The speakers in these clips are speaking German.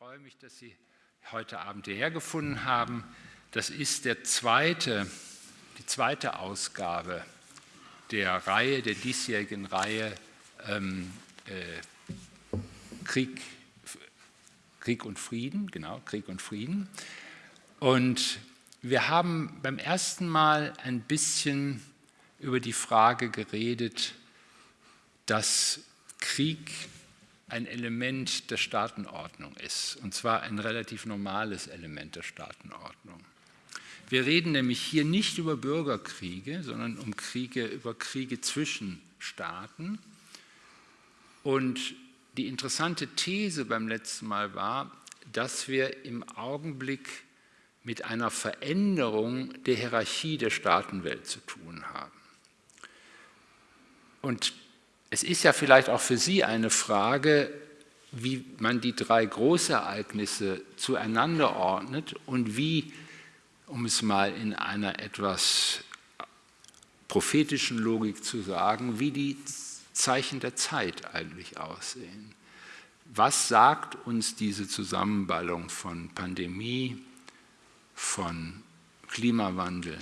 freue mich, dass Sie heute Abend hierher gefunden haben. Das ist der zweite, die zweite Ausgabe der Reihe, der diesjährigen Reihe ähm, äh, Krieg, Krieg und Frieden, genau, Krieg und Frieden. Und wir haben beim ersten Mal ein bisschen über die Frage geredet, dass Krieg ein Element der Staatenordnung ist, und zwar ein relativ normales Element der Staatenordnung. Wir reden nämlich hier nicht über Bürgerkriege, sondern um Kriege, über Kriege zwischen Staaten. Und die interessante These beim letzten Mal war, dass wir im Augenblick mit einer Veränderung der Hierarchie der Staatenwelt zu tun haben. Und es ist ja vielleicht auch für Sie eine Frage, wie man die drei Großereignisse zueinander ordnet und wie, um es mal in einer etwas prophetischen Logik zu sagen, wie die Zeichen der Zeit eigentlich aussehen. Was sagt uns diese Zusammenballung von Pandemie, von Klimawandel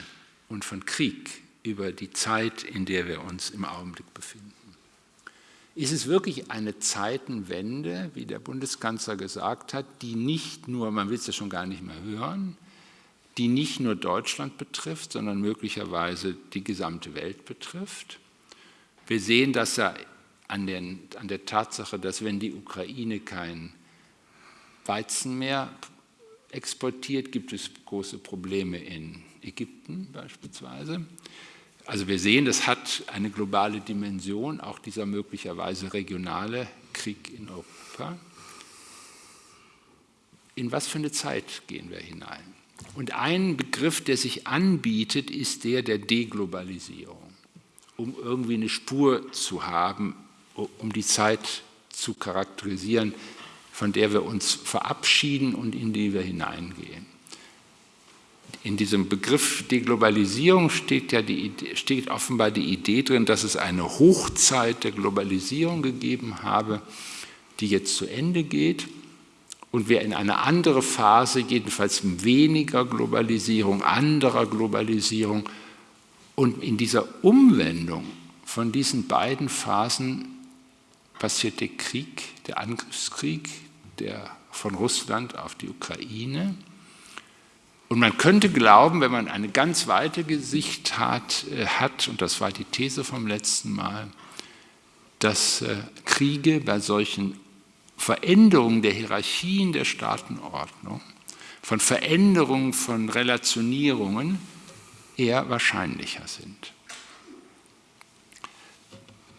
und von Krieg über die Zeit, in der wir uns im Augenblick befinden? Ist es wirklich eine Zeitenwende, wie der Bundeskanzler gesagt hat, die nicht nur, man will es ja schon gar nicht mehr hören, die nicht nur Deutschland betrifft, sondern möglicherweise die gesamte Welt betrifft? Wir sehen das ja an, den, an der Tatsache, dass wenn die Ukraine kein Weizen mehr exportiert, gibt es große Probleme in Ägypten beispielsweise. Also wir sehen, das hat eine globale Dimension, auch dieser möglicherweise regionale Krieg in Europa. In was für eine Zeit gehen wir hinein? Und ein Begriff, der sich anbietet, ist der der Deglobalisierung, um irgendwie eine Spur zu haben, um die Zeit zu charakterisieren, von der wir uns verabschieden und in die wir hineingehen in diesem Begriff Deglobalisierung steht, ja die, steht offenbar die Idee drin, dass es eine Hochzeit der Globalisierung gegeben habe, die jetzt zu Ende geht. Und wir in eine andere Phase, jedenfalls weniger Globalisierung, anderer Globalisierung. Und in dieser Umwendung von diesen beiden Phasen passiert der Krieg, der Angriffskrieg der von Russland auf die Ukraine und man könnte glauben, wenn man eine ganz weite Gesicht hat, äh, hat, und das war die These vom letzten Mal, dass äh, Kriege bei solchen Veränderungen der Hierarchien der Staatenordnung, von Veränderungen von Relationierungen eher wahrscheinlicher sind.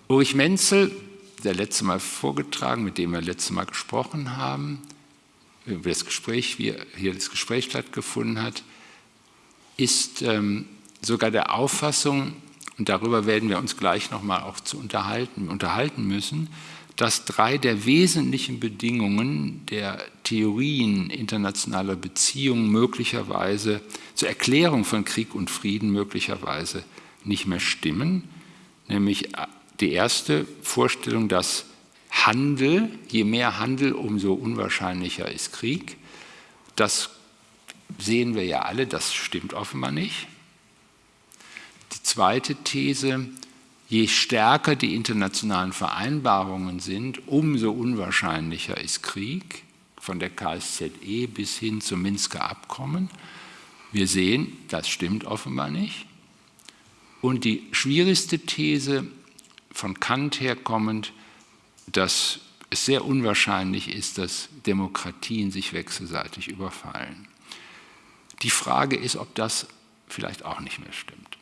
Ulrich Menzel, der letzte Mal vorgetragen, mit dem wir letzte Mal gesprochen haben, über das Gespräch, wie hier das Gespräch stattgefunden hat, ist ähm, sogar der Auffassung, und darüber werden wir uns gleich nochmal auch zu unterhalten, unterhalten müssen, dass drei der wesentlichen Bedingungen der Theorien internationaler Beziehungen möglicherweise zur Erklärung von Krieg und Frieden möglicherweise nicht mehr stimmen. Nämlich äh, die erste Vorstellung, dass Handel, je mehr Handel, umso unwahrscheinlicher ist Krieg. Das sehen wir ja alle, das stimmt offenbar nicht. Die zweite These, je stärker die internationalen Vereinbarungen sind, umso unwahrscheinlicher ist Krieg, von der KSZE bis hin zum Minsker Abkommen. Wir sehen, das stimmt offenbar nicht. Und die schwierigste These, von Kant herkommend, dass es sehr unwahrscheinlich ist, dass Demokratien sich wechselseitig überfallen. Die Frage ist, ob das vielleicht auch nicht mehr stimmt.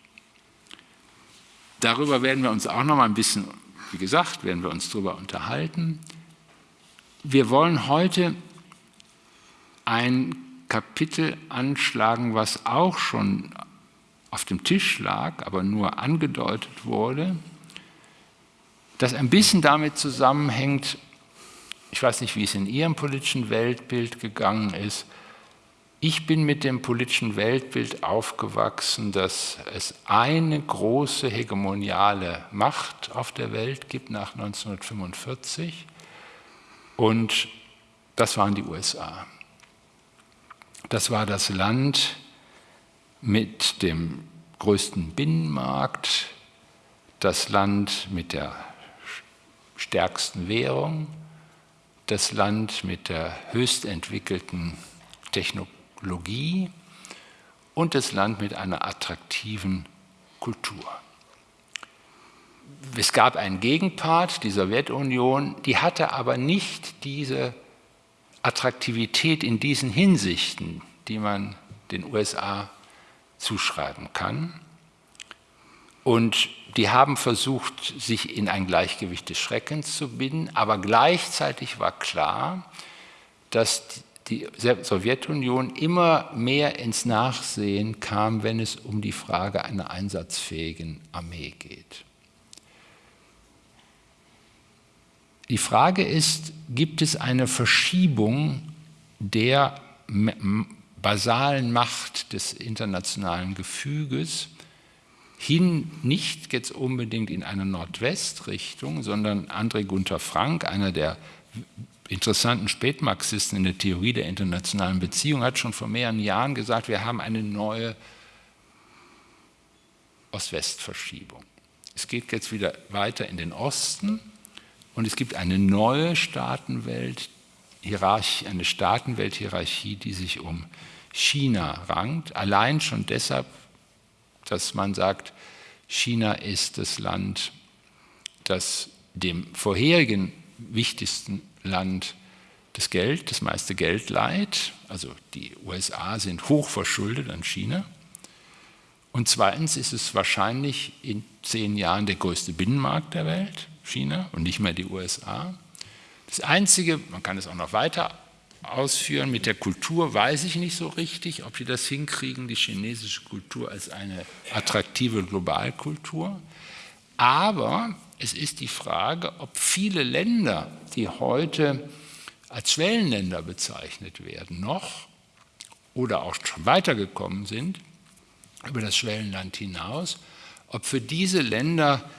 Darüber werden wir uns auch noch mal ein bisschen, wie gesagt, werden wir uns darüber unterhalten. Wir wollen heute ein Kapitel anschlagen, was auch schon auf dem Tisch lag, aber nur angedeutet wurde, das ein bisschen damit zusammenhängt, ich weiß nicht, wie es in Ihrem politischen Weltbild gegangen ist, ich bin mit dem politischen Weltbild aufgewachsen, dass es eine große hegemoniale Macht auf der Welt gibt nach 1945 und das waren die USA. Das war das Land mit dem größten Binnenmarkt, das Land mit der stärksten Währung, das Land mit der höchst entwickelten Technologie und das Land mit einer attraktiven Kultur. Es gab einen Gegenpart, die Sowjetunion, die hatte aber nicht diese Attraktivität in diesen Hinsichten, die man den USA zuschreiben kann. Und die haben versucht, sich in ein Gleichgewicht des Schreckens zu binden, aber gleichzeitig war klar, dass die Sowjetunion immer mehr ins Nachsehen kam, wenn es um die Frage einer einsatzfähigen Armee geht. Die Frage ist, gibt es eine Verschiebung der basalen Macht des internationalen Gefüges hin, nicht jetzt unbedingt in eine Nordwestrichtung, sondern André Gunther Frank, einer der interessanten Spätmarxisten in der Theorie der internationalen Beziehung, hat schon vor mehreren Jahren gesagt, wir haben eine neue Ost-West-Verschiebung. Es geht jetzt wieder weiter in den Osten und es gibt eine neue Staatenwelt, eine Staatenwelthierarchie, die sich um China rankt, allein schon deshalb, dass man sagt, China ist das Land, das dem vorherigen wichtigsten Land das Geld, das meiste Geld leiht. Also die USA sind hochverschuldet an China. Und zweitens ist es wahrscheinlich in zehn Jahren der größte Binnenmarkt der Welt, China, und nicht mehr die USA. Das Einzige, man kann es auch noch weiter ausführen, mit der Kultur weiß ich nicht so richtig, ob die das hinkriegen, die chinesische Kultur als eine attraktive Globalkultur. Aber es ist die Frage, ob viele Länder, die heute als Schwellenländer bezeichnet werden, noch oder auch schon weitergekommen sind über das Schwellenland hinaus, ob für diese Länder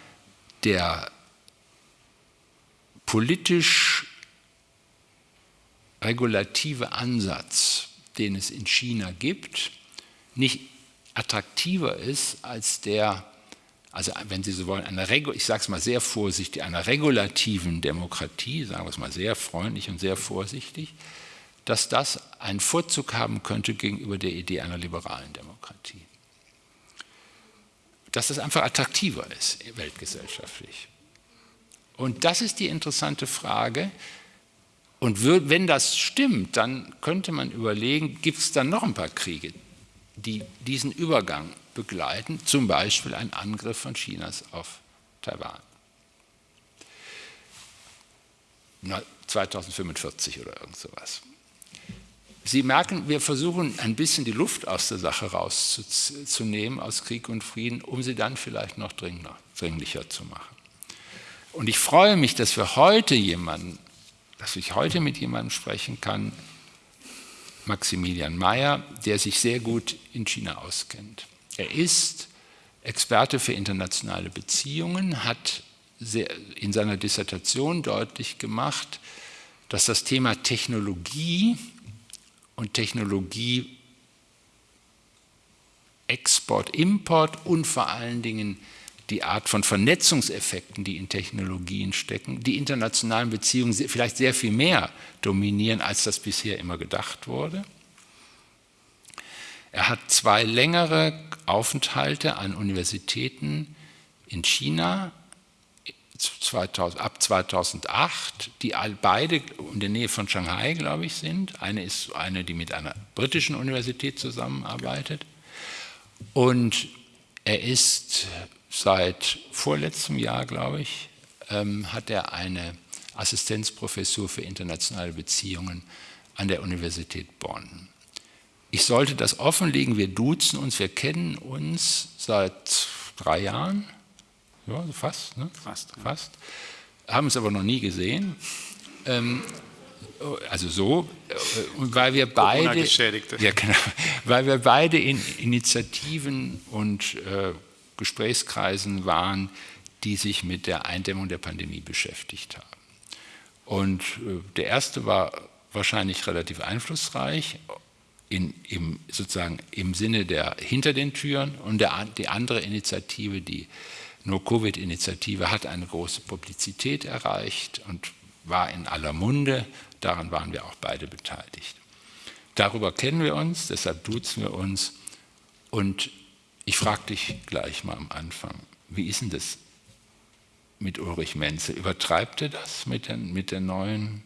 der politisch regulative Ansatz, den es in China gibt, nicht attraktiver ist als der, also wenn Sie so wollen, einer, ich sage es mal sehr vorsichtig, einer regulativen Demokratie, sagen wir es mal sehr freundlich und sehr vorsichtig, dass das einen Vorzug haben könnte gegenüber der Idee einer liberalen Demokratie. Dass das einfach attraktiver ist, weltgesellschaftlich. Und das ist die interessante Frage, und wenn das stimmt, dann könnte man überlegen, gibt es dann noch ein paar Kriege, die diesen Übergang begleiten, zum Beispiel ein Angriff von Chinas auf Taiwan. 2045 oder irgend sowas. Sie merken, wir versuchen ein bisschen die Luft aus der Sache rauszunehmen, aus Krieg und Frieden, um sie dann vielleicht noch dringlicher zu machen. Und ich freue mich, dass wir heute jemanden dass ich heute mit jemandem sprechen kann, Maximilian Mayer, der sich sehr gut in China auskennt. Er ist Experte für internationale Beziehungen, hat in seiner Dissertation deutlich gemacht, dass das Thema Technologie und Technologie Export, Import und vor allen Dingen die Art von Vernetzungseffekten, die in Technologien stecken, die internationalen Beziehungen vielleicht sehr viel mehr dominieren, als das bisher immer gedacht wurde. Er hat zwei längere Aufenthalte an Universitäten in China 2000, ab 2008, die beide in der Nähe von Shanghai, glaube ich, sind. Eine ist eine, die mit einer britischen Universität zusammenarbeitet. Und er ist seit vorletztem Jahr, glaube ich, ähm, hat er eine Assistenzprofessur für internationale Beziehungen an der Universität Bonn. Ich sollte das offenlegen, wir duzen uns, wir kennen uns seit drei Jahren, ja, fast, ne? fast, fast, haben uns aber noch nie gesehen. Ähm, also so, äh, weil wir beide, ja, genau, weil wir beide in Initiativen und äh, Gesprächskreisen waren, die sich mit der Eindämmung der Pandemie beschäftigt haben. Und äh, der erste war wahrscheinlich relativ einflussreich, in, im, sozusagen im Sinne der hinter den Türen und der, die andere Initiative, die No-Covid-Initiative, hat eine große Publizität erreicht und war in aller Munde. Daran waren wir auch beide beteiligt. Darüber kennen wir uns, deshalb duzen wir uns. Und ich frage dich gleich mal am Anfang, wie ist denn das mit Ulrich Menzel? Übertreibt er das mit, den, mit der neuen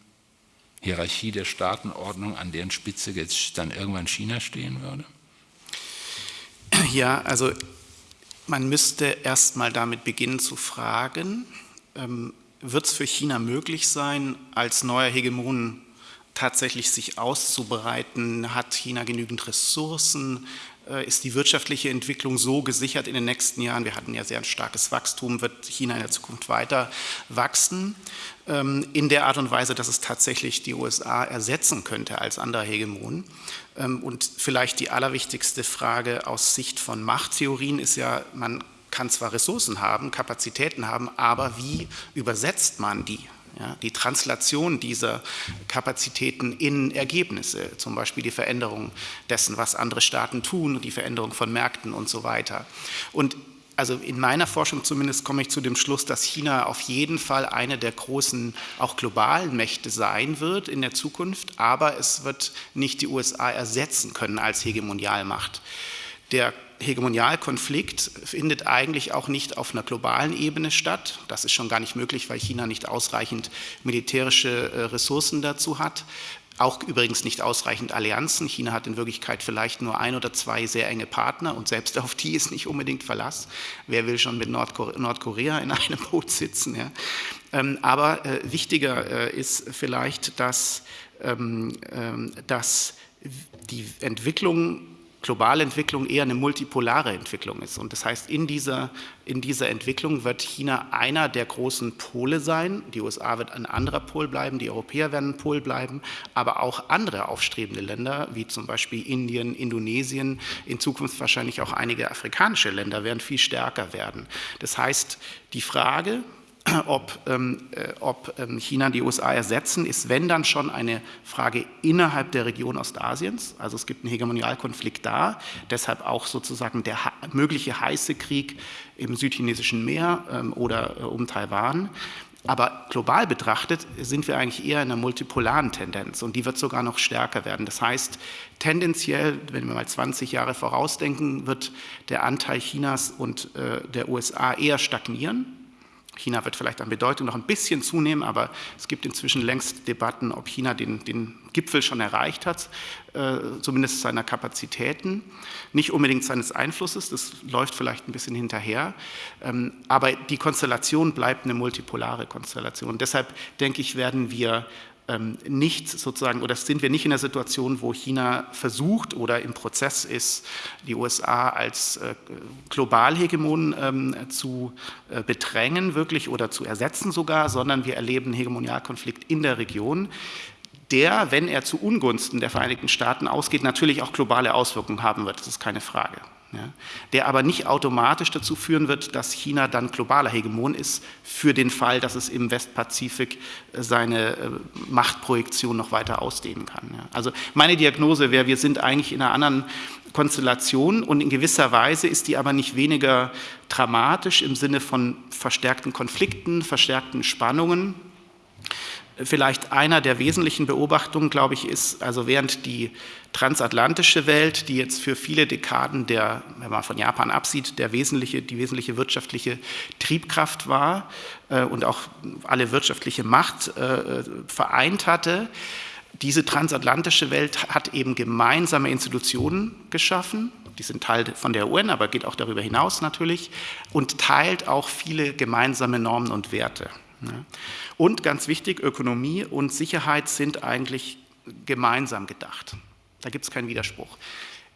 Hierarchie der Staatenordnung, an deren Spitze jetzt dann irgendwann China stehen würde? Ja, also man müsste erst mal damit beginnen zu fragen, ähm, wird es für China möglich sein, als neuer Hegemon tatsächlich sich auszubereiten? Hat China genügend Ressourcen? Äh, ist die wirtschaftliche Entwicklung so gesichert in den nächsten Jahren? Wir hatten ja sehr ein starkes Wachstum. Wird China in der Zukunft weiter wachsen? Ähm, in der Art und Weise, dass es tatsächlich die USA ersetzen könnte als anderer Hegemon. Ähm, und vielleicht die allerwichtigste Frage aus Sicht von Machttheorien ist ja, man kann zwar Ressourcen haben, Kapazitäten haben, aber wie übersetzt man die? Ja, die Translation dieser Kapazitäten in Ergebnisse, zum Beispiel die Veränderung dessen, was andere Staaten tun, die Veränderung von Märkten und so weiter. Und also in meiner Forschung zumindest komme ich zu dem Schluss, dass China auf jeden Fall eine der großen, auch globalen Mächte sein wird in der Zukunft, aber es wird nicht die USA ersetzen können als Hegemonialmacht. Der Hegemonialkonflikt findet eigentlich auch nicht auf einer globalen Ebene statt. Das ist schon gar nicht möglich, weil China nicht ausreichend militärische äh, Ressourcen dazu hat. Auch übrigens nicht ausreichend Allianzen. China hat in Wirklichkeit vielleicht nur ein oder zwei sehr enge Partner und selbst auf die ist nicht unbedingt Verlass. Wer will schon mit Nordkorea in einem Boot sitzen? Ja? Ähm, aber äh, wichtiger äh, ist vielleicht, dass, ähm, ähm, dass die Entwicklung globale Entwicklung eher eine multipolare Entwicklung ist. Und das heißt, in dieser, in dieser Entwicklung wird China einer der großen Pole sein. Die USA wird ein anderer Pol bleiben, die Europäer werden ein Pol bleiben, aber auch andere aufstrebende Länder, wie zum Beispiel Indien, Indonesien, in Zukunft wahrscheinlich auch einige afrikanische Länder werden viel stärker werden. Das heißt, die Frage, ob, ähm, äh, ob ähm, China die USA ersetzen, ist wenn dann schon eine Frage innerhalb der Region Ostasiens. Also es gibt einen Hegemonialkonflikt da, deshalb auch sozusagen der mögliche heiße Krieg im südchinesischen Meer ähm, oder äh, um Taiwan. Aber global betrachtet sind wir eigentlich eher in einer multipolaren Tendenz und die wird sogar noch stärker werden. Das heißt, tendenziell, wenn wir mal 20 Jahre vorausdenken, wird der Anteil Chinas und äh, der USA eher stagnieren China wird vielleicht an Bedeutung noch ein bisschen zunehmen, aber es gibt inzwischen längst Debatten, ob China den, den Gipfel schon erreicht hat, äh, zumindest seiner Kapazitäten, nicht unbedingt seines Einflusses, das läuft vielleicht ein bisschen hinterher, ähm, aber die Konstellation bleibt eine multipolare Konstellation. Deshalb denke ich, werden wir nicht sozusagen, oder sind wir nicht in der Situation, wo China versucht oder im Prozess ist, die USA als äh, Globalhegemon ähm, zu äh, bedrängen wirklich oder zu ersetzen sogar, sondern wir erleben einen Hegemonialkonflikt in der Region, der, wenn er zu Ungunsten der Vereinigten Staaten ausgeht, natürlich auch globale Auswirkungen haben wird, das ist keine Frage ja, der aber nicht automatisch dazu führen wird, dass China dann globaler Hegemon ist, für den Fall, dass es im Westpazifik äh, seine äh, Machtprojektion noch weiter ausdehnen kann. Ja. Also meine Diagnose wäre, wir sind eigentlich in einer anderen Konstellation und in gewisser Weise ist die aber nicht weniger dramatisch im Sinne von verstärkten Konflikten, verstärkten Spannungen, Vielleicht einer der wesentlichen Beobachtungen, glaube ich, ist, also während die transatlantische Welt, die jetzt für viele Dekaden der, wenn man von Japan absieht, der wesentliche, die wesentliche wirtschaftliche Triebkraft war äh, und auch alle wirtschaftliche Macht äh, vereint hatte, diese transatlantische Welt hat eben gemeinsame Institutionen geschaffen, die sind Teil von der UN, aber geht auch darüber hinaus natürlich, und teilt auch viele gemeinsame Normen und Werte. Und ganz wichtig, Ökonomie und Sicherheit sind eigentlich gemeinsam gedacht. Da gibt es keinen Widerspruch.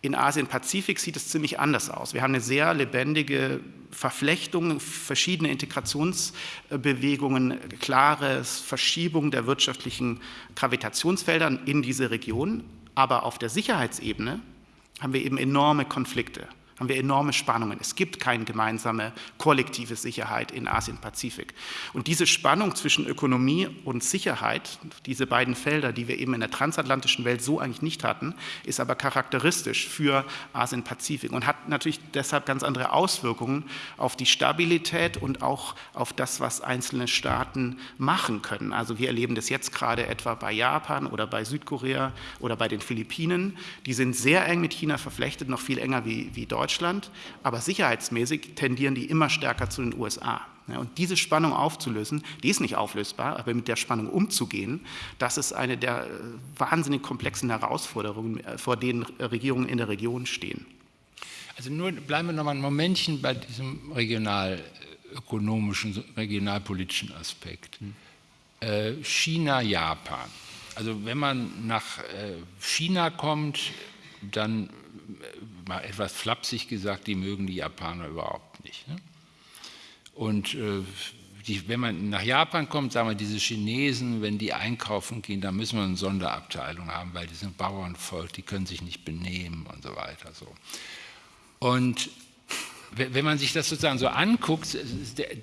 In Asien-Pazifik sieht es ziemlich anders aus. Wir haben eine sehr lebendige Verflechtung, verschiedene Integrationsbewegungen, klare Verschiebung der wirtschaftlichen Gravitationsfelder in diese Region. Aber auf der Sicherheitsebene haben wir eben enorme Konflikte haben wir enorme Spannungen. Es gibt keine gemeinsame kollektive Sicherheit in Asien-Pazifik. Und diese Spannung zwischen Ökonomie und Sicherheit, diese beiden Felder, die wir eben in der transatlantischen Welt so eigentlich nicht hatten, ist aber charakteristisch für Asien-Pazifik und hat natürlich deshalb ganz andere Auswirkungen auf die Stabilität und auch auf das, was einzelne Staaten machen können. Also wir erleben das jetzt gerade etwa bei Japan oder bei Südkorea oder bei den Philippinen. Die sind sehr eng mit China verflechtet, noch viel enger wie, wie Deutschland. Deutschland, aber sicherheitsmäßig tendieren die immer stärker zu den USA. und diese Spannung aufzulösen, die ist nicht auflösbar, aber mit der Spannung umzugehen, das ist eine der äh, wahnsinnig komplexen Herausforderungen, äh, vor denen Regierungen in der Region stehen. Also nur bleiben wir noch mal ein Momentchen bei diesem regionalökonomischen, regionalpolitischen Aspekt. Hm. Äh, China, Japan. Also wenn man nach China kommt, dann mal etwas flapsig gesagt, die mögen die Japaner überhaupt nicht. Ne? Und äh, die, wenn man nach Japan kommt, sagen wir, diese Chinesen, wenn die einkaufen gehen, da müssen wir eine Sonderabteilung haben, weil die sind Bauernvolk, die können sich nicht benehmen und so weiter. So. Und wenn man sich das sozusagen so anguckt,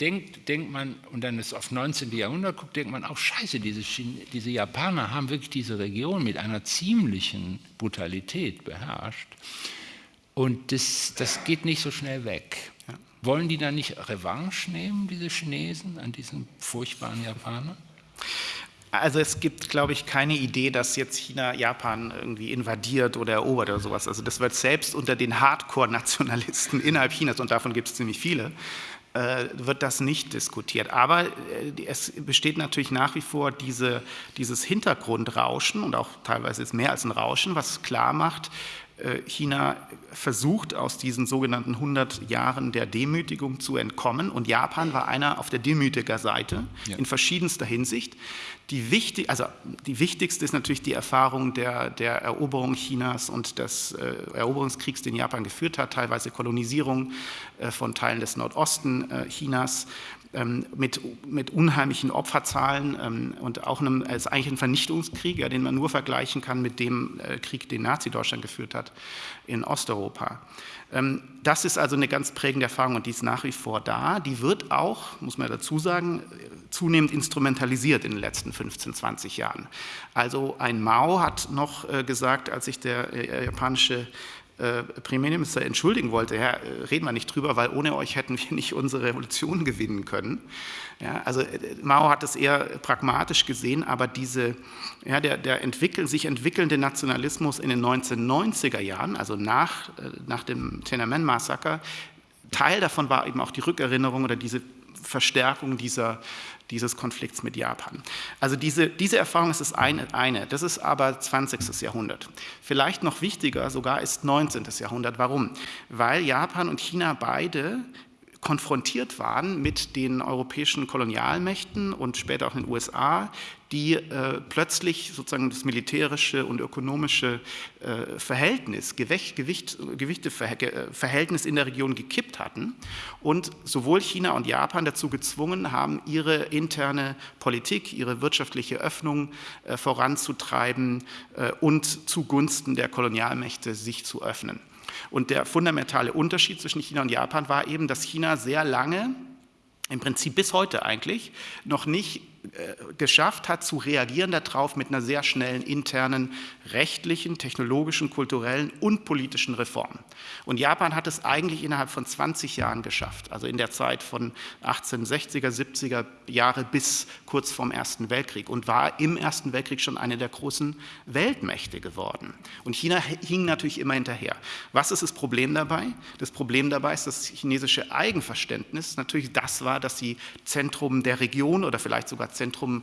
denkt, denkt man, und dann ist auf 19. Jahrhundert guckt, denkt man auch, scheiße, diese, diese Japaner haben wirklich diese Region mit einer ziemlichen Brutalität beherrscht. Und das, das geht nicht so schnell weg. Wollen die dann nicht Revanche nehmen, diese Chinesen, an diesen furchtbaren Japanern? Also es gibt, glaube ich, keine Idee, dass jetzt China Japan irgendwie invadiert oder erobert oder sowas. Also das wird selbst unter den Hardcore-Nationalisten innerhalb Chinas, und davon gibt es ziemlich viele, äh, wird das nicht diskutiert. Aber äh, es besteht natürlich nach wie vor diese, dieses Hintergrundrauschen und auch teilweise ist mehr als ein Rauschen, was klar macht, China versucht, aus diesen sogenannten 100 Jahren der Demütigung zu entkommen. Und Japan war einer auf der Demütigerseite ja. in verschiedenster Hinsicht. Die, wichtig, also die wichtigste ist natürlich die Erfahrung der, der Eroberung Chinas und des äh, Eroberungskriegs, den Japan geführt hat, teilweise Kolonisierung äh, von Teilen des Nordosten äh, Chinas mit, mit unheimlichen Opferzahlen ähm, und auch einem, als eigentlich ein Vernichtungskrieg, ja, den man nur vergleichen kann mit dem äh, Krieg, den Nazi-Deutschland geführt hat in Osteuropa. Ähm, das ist also eine ganz prägende Erfahrung und die ist nach wie vor da. Die wird auch, muss man dazu sagen, zunehmend instrumentalisiert in den letzten 15, 20 Jahren. Also ein Mao hat noch äh, gesagt, als sich der äh, japanische Premierminister entschuldigen wollte, ja, äh, reden wir nicht drüber, weil ohne euch hätten wir nicht unsere Revolution gewinnen können. Ja, also äh, Mao hat es eher pragmatisch gesehen, aber diese, ja, der, der entwickeln, sich entwickelnde Nationalismus in den 1990er Jahren, also nach, nach dem Tiananmen-Massaker, Teil davon war eben auch die Rückerinnerung oder diese Verstärkung dieser, dieses Konflikts mit Japan. Also diese, diese Erfahrung ist das eine, eine, das ist aber 20. Jahrhundert. Vielleicht noch wichtiger sogar ist 19. Jahrhundert. Warum? Weil Japan und China beide konfrontiert waren mit den europäischen Kolonialmächten und später auch den USA, die äh, plötzlich sozusagen das militärische und ökonomische äh, Verhältnis, Gewicht, Gewicht, Gewichteverhältnis in der Region gekippt hatten und sowohl China und Japan dazu gezwungen haben, ihre interne Politik, ihre wirtschaftliche Öffnung äh, voranzutreiben äh, und zugunsten der Kolonialmächte sich zu öffnen. Und der fundamentale Unterschied zwischen China und Japan war eben, dass China sehr lange, im Prinzip bis heute eigentlich, noch nicht äh, geschafft hat, zu reagieren darauf mit einer sehr schnellen internen rechtlichen, technologischen, kulturellen und politischen Reform. Und Japan hat es eigentlich innerhalb von 20 Jahren geschafft, also in der Zeit von 1860er, 70er Jahre bis kurz vorm Ersten Weltkrieg und war im Ersten Weltkrieg schon eine der großen Weltmächte geworden. Und China hing natürlich immer hinterher. Was ist das Problem dabei? Das Problem dabei ist, dass das chinesische Eigenverständnis natürlich das war, dass sie Zentrum der Region oder vielleicht sogar Zentrum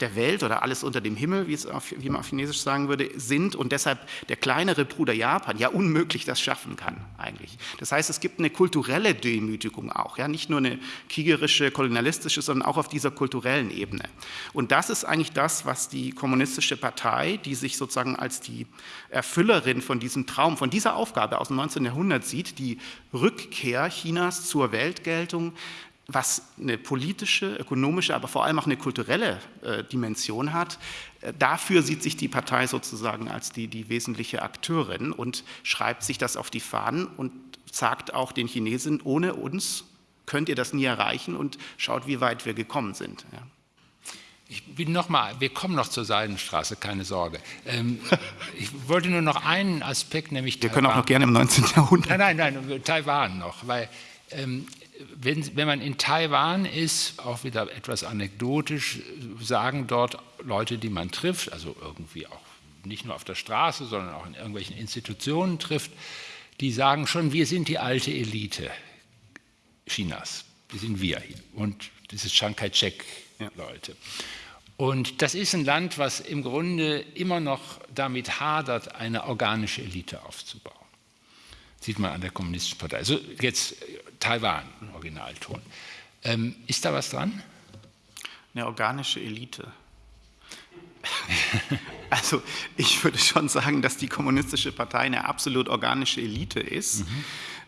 der Welt oder alles unter dem Himmel, wie, es auf, wie man auf Chinesisch sagen würde, sind und deshalb der kleinere Bruder Japan ja unmöglich das schaffen kann eigentlich. Das heißt, es gibt eine kulturelle Demütigung auch, ja, nicht nur eine kriegerische, kolonialistische, sondern auch auf dieser kulturellen Ebene. Und das ist eigentlich das, was die kommunistische Partei, die sich sozusagen als die Erfüllerin von diesem Traum, von dieser Aufgabe aus dem 19. Jahrhundert sieht, die Rückkehr Chinas zur Weltgeltung, was eine politische, ökonomische, aber vor allem auch eine kulturelle äh, Dimension hat. Dafür sieht sich die Partei sozusagen als die, die wesentliche Akteurin und schreibt sich das auf die Fahnen und sagt auch den Chinesen, ohne uns könnt ihr das nie erreichen und schaut, wie weit wir gekommen sind. Ja. Ich bin noch mal, wir kommen noch zur Seidenstraße, keine Sorge. Ähm, ich wollte nur noch einen Aspekt, nämlich Wir Taiwan. können auch noch gerne im 19. Jahrhundert. Nein, nein, nein, Taiwan noch, weil ähm, wenn, wenn man in Taiwan ist, auch wieder etwas anekdotisch, sagen dort Leute, die man trifft, also irgendwie auch nicht nur auf der Straße, sondern auch in irgendwelchen Institutionen trifft, die sagen schon, wir sind die alte Elite Chinas. Die sind wir hier. Und das ist Chiang Kai-shek-Leute. Ja. Und das ist ein Land, was im Grunde immer noch damit hadert, eine organische Elite aufzubauen. Sieht man an der Kommunistischen Partei. Also jetzt Taiwan, Originalton. Ähm, ist da was dran? Eine organische Elite. Also ich würde schon sagen, dass die Kommunistische Partei eine absolut organische Elite ist. Mhm.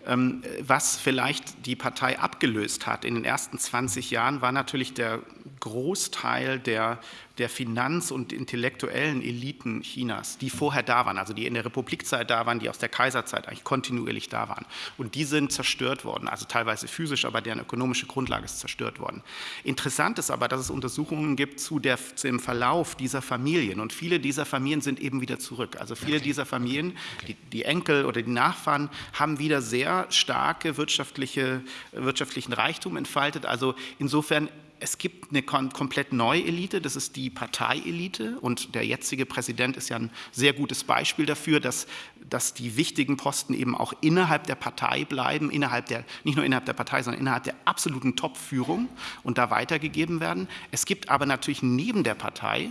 Ähm, was vielleicht die Partei abgelöst hat in den ersten 20 Jahren, war natürlich der Großteil der, der Finanz- und intellektuellen Eliten Chinas, die vorher da waren, also die in der Republikzeit da waren, die aus der Kaiserzeit eigentlich kontinuierlich da waren. Und die sind zerstört worden, also teilweise physisch, aber deren ökonomische Grundlage ist zerstört worden. Interessant ist aber, dass es Untersuchungen gibt zu, der, zu dem Verlauf dieser Familien. Und viele dieser Familien sind eben wieder zurück. Also viele okay. dieser Familien, die, die Enkel oder die Nachfahren, haben wieder sehr starke wirtschaftliche, wirtschaftlichen Reichtum entfaltet. Also insofern es gibt eine komplett neue Elite, das ist die Parteielite und der jetzige Präsident ist ja ein sehr gutes Beispiel dafür, dass, dass die wichtigen Posten eben auch innerhalb der Partei bleiben, innerhalb der, nicht nur innerhalb der Partei, sondern innerhalb der absoluten Top-Führung und da weitergegeben werden. Es gibt aber natürlich neben der Partei,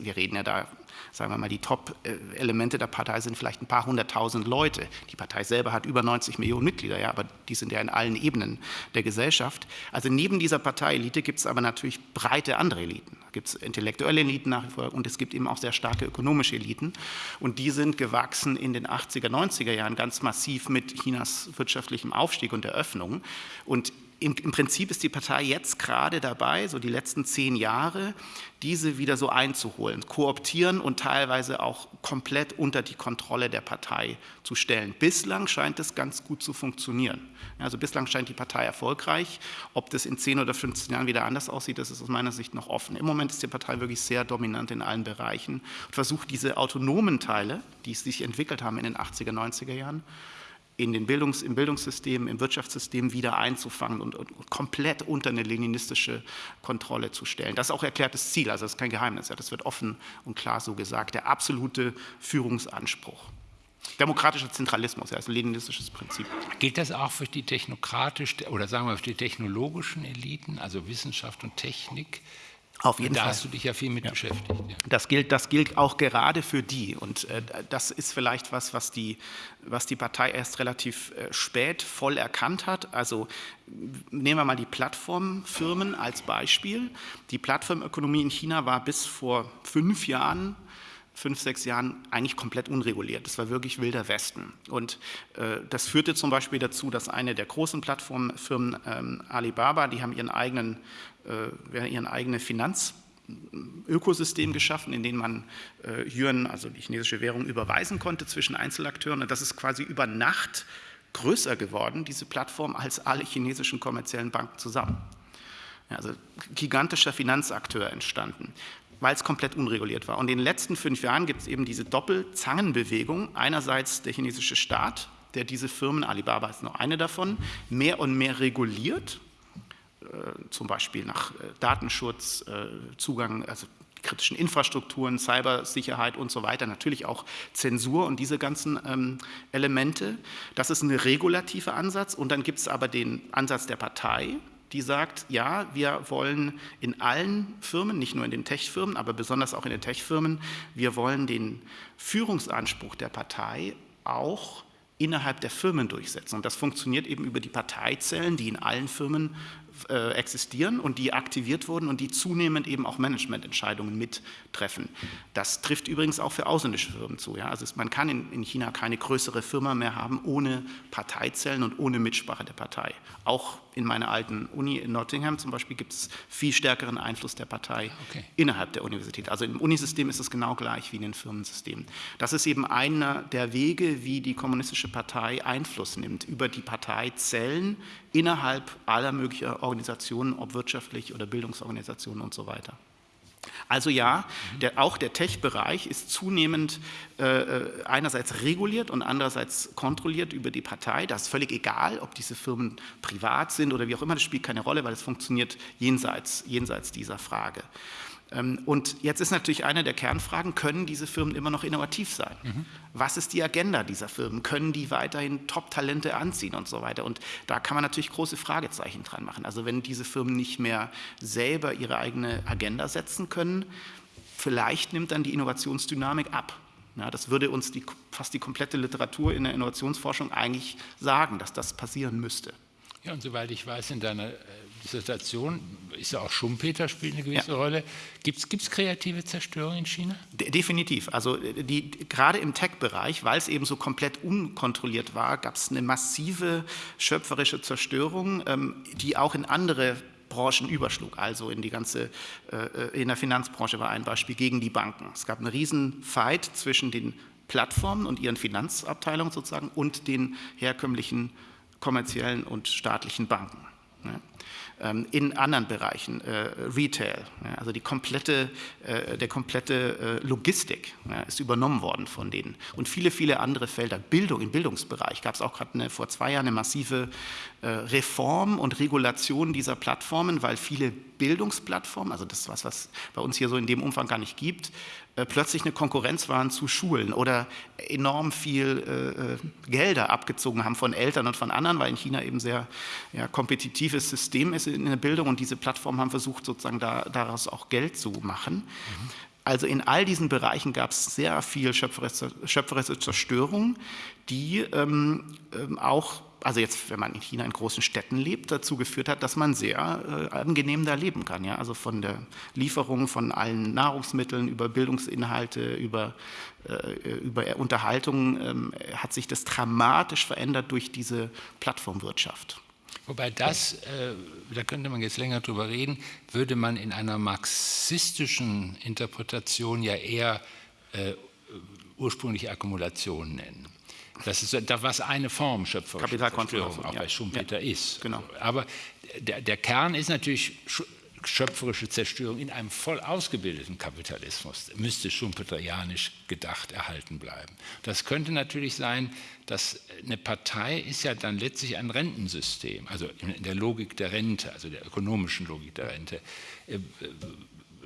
wir reden ja da sagen wir mal, die Top-Elemente der Partei sind vielleicht ein paar hunderttausend Leute. Die Partei selber hat über 90 Millionen Mitglieder, ja, aber die sind ja in allen Ebenen der Gesellschaft. Also neben dieser Parteielite gibt es aber natürlich breite andere Eliten. Da gibt es intellektuelle Eliten nach wie vor und es gibt eben auch sehr starke ökonomische Eliten. Und die sind gewachsen in den 80er, 90er Jahren ganz massiv mit Chinas wirtschaftlichem Aufstieg und Eröffnung. Und im, im, Prinzip ist die Partei jetzt gerade dabei, so die letzten zehn Jahre, diese wieder so einzuholen, kooptieren und teilweise auch komplett unter die Kontrolle der Partei zu stellen. Bislang scheint es ganz gut zu funktionieren. Also bislang scheint die Partei erfolgreich. Ob das in 10 oder 15 Jahren wieder anders aussieht, das ist aus meiner Sicht noch offen. Im Moment ist die Partei wirklich sehr dominant in allen Bereichen und versucht diese autonomen Teile, die sich entwickelt haben in den 80er, 90er Jahren, in den Bildungs-, im Bildungssystem, im Wirtschaftssystem wieder einzufangen und, und, komplett unter eine leninistische Kontrolle zu stellen. Das ist auch erklärtes Ziel, also das ist kein Geheimnis, das wird offen und klar so gesagt, der absolute Führungsanspruch. Demokratischer Zentralismus, ja, ist ein leninistisches Prinzip. Gilt das auch für die technokratisch oder sagen wir für die technologischen Eliten, also Wissenschaft und Technik? Auf jeden da Fall. Da hast du dich ja viel mit ja. beschäftigt. Ja. Das, gilt, das gilt auch gerade für die. Und äh, das ist vielleicht was, was die, was die Partei erst relativ äh, spät voll erkannt hat. Also nehmen wir mal die Plattformfirmen als Beispiel. Die Plattformökonomie in China war bis vor fünf Jahren fünf, sechs Jahren eigentlich komplett unreguliert. Das war wirklich wilder Westen. Und äh, das führte zum Beispiel dazu, dass eine der großen Plattformfirmen, ähm, Alibaba, die haben ihren eigenen, äh, ihren eigenen Finanz Ökosystem geschaffen, in dem man äh, Yuan, also die chinesische Währung, überweisen konnte zwischen Einzelakteuren. Und das ist quasi über Nacht größer geworden, diese Plattform, als alle chinesischen kommerziellen Banken zusammen. Ja, also gigantischer Finanzakteur entstanden weil es komplett unreguliert war. Und in den letzten fünf Jahren gibt es eben diese Doppelzangenbewegung. Einerseits der chinesische Staat, der diese Firmen, Alibaba ist nur eine davon, mehr und mehr reguliert, zum Beispiel nach äh, Datenschutz, äh, Zugang, also kritischen Infrastrukturen, Cybersicherheit und so weiter, natürlich auch Zensur und diese ganzen ähm, Elemente. Das ist ein regulativer Ansatz. Und dann gibt es aber den Ansatz der Partei, die sagt, ja, wir wollen in allen Firmen, nicht nur in den Tech-Firmen, aber besonders auch in den Tech-Firmen, wir wollen den Führungsanspruch der Partei auch innerhalb der Firmen durchsetzen. Und das funktioniert eben über die Parteizellen, die in allen Firmen äh, existieren und die aktiviert wurden und die zunehmend eben auch Managemententscheidungen mittreffen. Das trifft übrigens auch für ausländische Firmen zu. Ja? Also es, man kann in, in, China keine größere Firma mehr haben ohne Parteizellen und ohne Mitsprache der Partei. Auch in meiner alten Uni in Nottingham zum Beispiel gibt es viel stärkeren Einfluss der Partei okay. innerhalb der Universität. Also im Unisystem ist es genau gleich wie in den Firmensystemen. Das ist eben einer der Wege, wie die Kommunistische Partei Einfluss nimmt über die Parteizellen innerhalb aller möglichen Organisationen, ob wirtschaftlich oder Bildungsorganisationen und so weiter. Also ja, der, auch der Tech-Bereich ist zunehmend äh, äh, einerseits reguliert und andererseits kontrolliert über die Partei. Das ist völlig egal, ob diese Firmen privat sind oder wie auch immer, das spielt keine Rolle, weil es funktioniert jenseits, jenseits dieser Frage. Ähm, und jetzt ist natürlich eine der Kernfragen, können diese Firmen immer noch innovativ sein? Mhm. Was ist die Agenda dieser Firmen? Können die weiterhin Top-Talente anziehen und so weiter? Und da kann man natürlich große Fragezeichen dran machen. Also wenn diese Firmen nicht mehr selber ihre eigene Agenda setzen können, vielleicht nimmt dann die Innovationsdynamik ab. Ja, das würde uns die, fast die komplette Literatur in der Innovationsforschung eigentlich sagen, dass das passieren müsste. Ja, und soweit ich weiß, in deiner äh, Dissertation ist ja auch Schumpeter spielt eine gewisse ja. Rolle. Gibt es kreative Zerstörung in China? De definitiv. Also die, gerade im Tech-Bereich, weil es eben so komplett unkontrolliert war, gab es eine massive schöpferische Zerstörung, ähm, die auch in andere Branchen überschlug, also in die ganze, äh, in der Finanzbranche war ein Beispiel gegen die Banken. Es gab einen riesen Fight zwischen den Plattformen und ihren Finanzabteilungen sozusagen und den herkömmlichen kommerziellen und staatlichen Banken. Ähm, in anderen Bereichen, äh, Retail, also die komplette, äh, der komplette äh, Logistik ist übernommen worden von denen. Und viele, viele andere Felder, Bildung, im Bildungsbereich gab es auch gerade vor zwei Jahren eine massive Reform und Regulation dieser Plattformen, weil viele Bildungsplattformen, also das ist was, was bei uns hier so in dem Umfang gar nicht gibt, plötzlich eine Konkurrenz waren zu Schulen oder enorm viel Gelder abgezogen haben von Eltern und von anderen, weil in China eben sehr ja, kompetitives System ist in der Bildung und diese Plattformen haben versucht, sozusagen da, daraus auch Geld zu machen. Mhm. Also in all diesen Bereichen gab es sehr viel schöpferische, schöpferische Zerstörung, die ähm, ähm auch also jetzt, wenn man in China in großen Städten lebt, dazu geführt hat, dass man sehr äh, angenehm da leben kann. Ja? Also von der Lieferung von allen Nahrungsmitteln über Bildungsinhalte, über, äh, über Unterhaltung ähm, hat sich das dramatisch verändert durch diese Plattformwirtschaft. Wobei das, äh, da könnte man jetzt länger drüber reden, würde man in einer marxistischen Interpretation ja eher äh, ursprüngliche Akkumulation nennen. Das ist da was eine Form schöpferischer Zerstörung auch ja. bei Schumpeter ja. ist. Genau. Aber der, der Kern ist natürlich schöpferische Zerstörung in einem voll ausgebildeten Kapitalismus müsste schumpeterianisch gedacht erhalten bleiben. Das könnte natürlich sein, dass eine Partei ist ja dann letztlich ein Rentensystem, also in der Logik der Rente, also der ökonomischen Logik der Rente. Äh,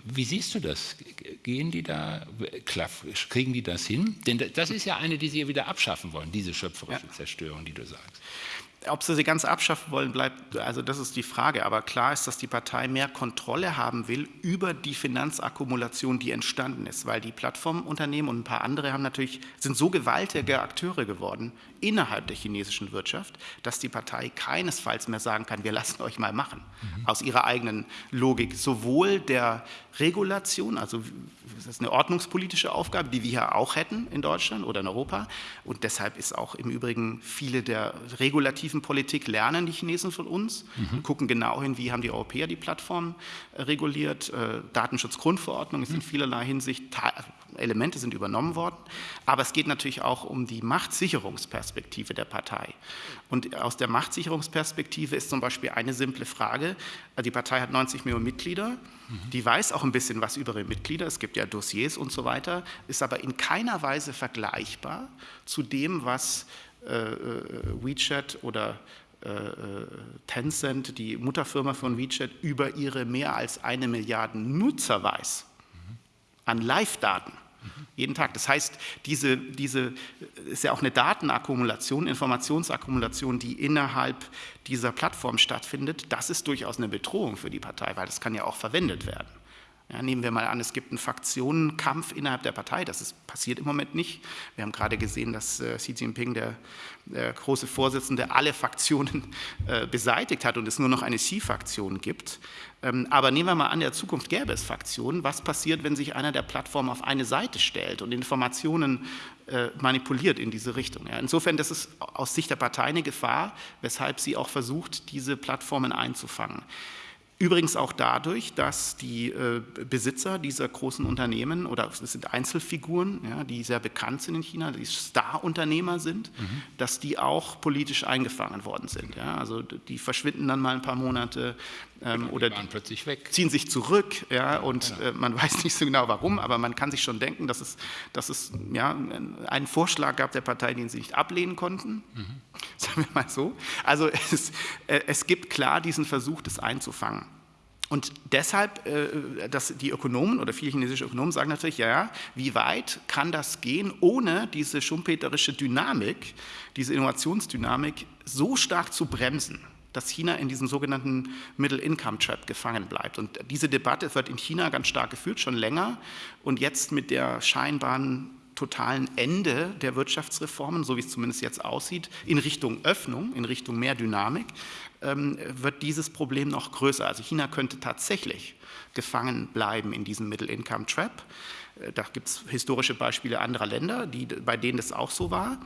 wie siehst du das? Gehen die da, kriegen die das hin? Denn das ist ja eine, die sie wieder abschaffen wollen, diese schöpferische ja. Zerstörung, die du sagst. Ob sie sie ganz abschaffen wollen, bleibt, also das ist die Frage. Aber klar ist, dass die Partei mehr Kontrolle haben will über die Finanzakkumulation, die entstanden ist, weil die Plattformunternehmen und ein paar andere haben natürlich, sind so gewaltige Akteure geworden innerhalb der chinesischen Wirtschaft, dass die Partei keinesfalls mehr sagen kann, wir lassen euch mal machen, mhm. aus ihrer eigenen Logik, sowohl der Regulation, also das ist eine ordnungspolitische Aufgabe, die wir ja auch hätten in Deutschland oder in Europa. Und deshalb ist auch im Übrigen viele der regulativen Politik lernen die Chinesen von uns, mhm. gucken genau hin, wie haben die Europäer die Plattform äh, reguliert. Äh, Datenschutzgrundverordnung ist in mhm. vielerlei Hinsicht, Elemente sind übernommen worden. Aber es geht natürlich auch um die Machtsicherungsperspektive der Partei. Und aus der Machtsicherungsperspektive ist zum Beispiel eine simple Frage, die Partei hat 90 Millionen Mitglieder, mhm. die weiß auch ein bisschen was über ihre Mitglieder, es gibt ja Dossiers und so weiter, ist aber in keiner Weise vergleichbar zu dem, was äh, äh WeChat oder äh, Tencent, die Mutterfirma von WeChat, über ihre mehr als eine Milliarde Nutzer weiß, mhm. an Live-Daten. Jeden Tag. Das heißt, diese, diese ist ja auch eine Datenakkumulation, Informationsakkumulation, die innerhalb dieser Plattform stattfindet. Das ist durchaus eine Bedrohung für die Partei, weil das kann ja auch verwendet werden. Ja, nehmen wir mal an, es gibt einen Fraktionenkampf innerhalb der Partei. Das ist, passiert im Moment nicht. Wir haben gerade gesehen, dass äh, Xi Jinping, der, der, große Vorsitzende, alle Fraktionen äh, beseitigt hat und es nur noch eine Xi-Fraktion gibt. Ähm, aber nehmen wir mal an, in der Zukunft gäbe es Fraktionen. Was passiert, wenn sich einer der Plattformen auf eine Seite stellt und Informationen äh, manipuliert in diese Richtung? Ja, insofern, das ist aus Sicht der Partei eine Gefahr, weshalb sie auch versucht, diese Plattformen einzufangen. Übrigens auch dadurch, dass die äh, Besitzer dieser großen Unternehmen oder es sind Einzelfiguren, ja, die sehr bekannt sind in China, die Star-Unternehmer sind, mhm. dass die auch politisch eingefangen worden sind. Ja. Also die verschwinden dann mal ein paar Monate ähm, oder ziehen sich zurück ja, und genau. äh, man weiß nicht so genau warum, aber man kann sich schon denken, dass es, dass es ja, einen Vorschlag gab der Partei, den sie nicht ablehnen konnten. Mhm. Sagen wir mal so. Also es, äh, es gibt klar diesen Versuch, das einzufangen. Und deshalb, äh, dass die Ökonomen oder viele chinesische Ökonomen sagen natürlich, ja, wie weit kann das gehen, ohne diese schumpeterische Dynamik, diese Innovationsdynamik so stark zu bremsen, dass China in diesem sogenannten Middle-Income-Trap gefangen bleibt. Und diese Debatte wird in China ganz stark geführt, schon länger. Und jetzt mit der scheinbaren totalen Ende der Wirtschaftsreformen, so wie es zumindest jetzt aussieht, in Richtung Öffnung, in Richtung mehr Dynamik, ähm, wird dieses Problem noch größer. Also China könnte tatsächlich gefangen bleiben in diesem Middle-Income-Trap. Äh, da gibt es historische Beispiele anderer Länder, die, bei denen das auch so war.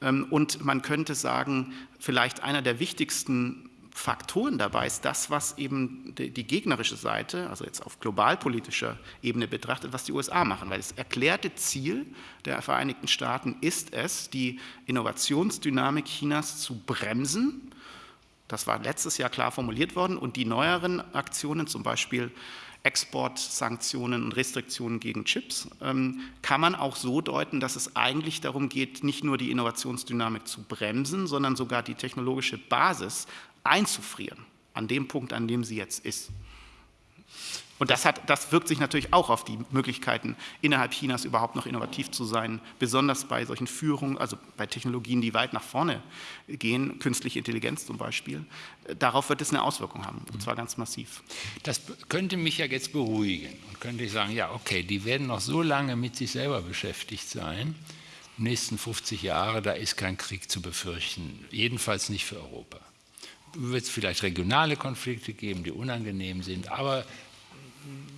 Ähm, und man könnte sagen, vielleicht einer der wichtigsten Faktoren dabei ist das, was eben die, die, gegnerische Seite, also jetzt auf globalpolitischer Ebene betrachtet, was die USA machen. Weil das erklärte Ziel der Vereinigten Staaten ist es, die Innovationsdynamik Chinas zu bremsen. Das war letztes Jahr klar formuliert worden und die neueren Aktionen, zum Beispiel Exportsanktionen und Restriktionen gegen Chips, ähm, kann man auch so deuten, dass es eigentlich darum geht, nicht nur die Innovationsdynamik zu bremsen, sondern sogar die technologische Basis einzufrieren, an dem Punkt, an dem sie jetzt ist. Und das, hat, das wirkt sich natürlich auch auf die Möglichkeiten innerhalb Chinas überhaupt noch innovativ zu sein, besonders bei solchen Führungen, also bei Technologien, die weit nach vorne gehen, künstliche Intelligenz zum Beispiel. Darauf wird es eine Auswirkung haben, und zwar ganz massiv. Das könnte mich ja jetzt beruhigen und könnte ich sagen, ja okay, die werden noch so lange mit sich selber beschäftigt sein, die nächsten 50 Jahre, da ist kein Krieg zu befürchten, jedenfalls nicht für Europa wird es vielleicht regionale Konflikte geben, die unangenehm sind, aber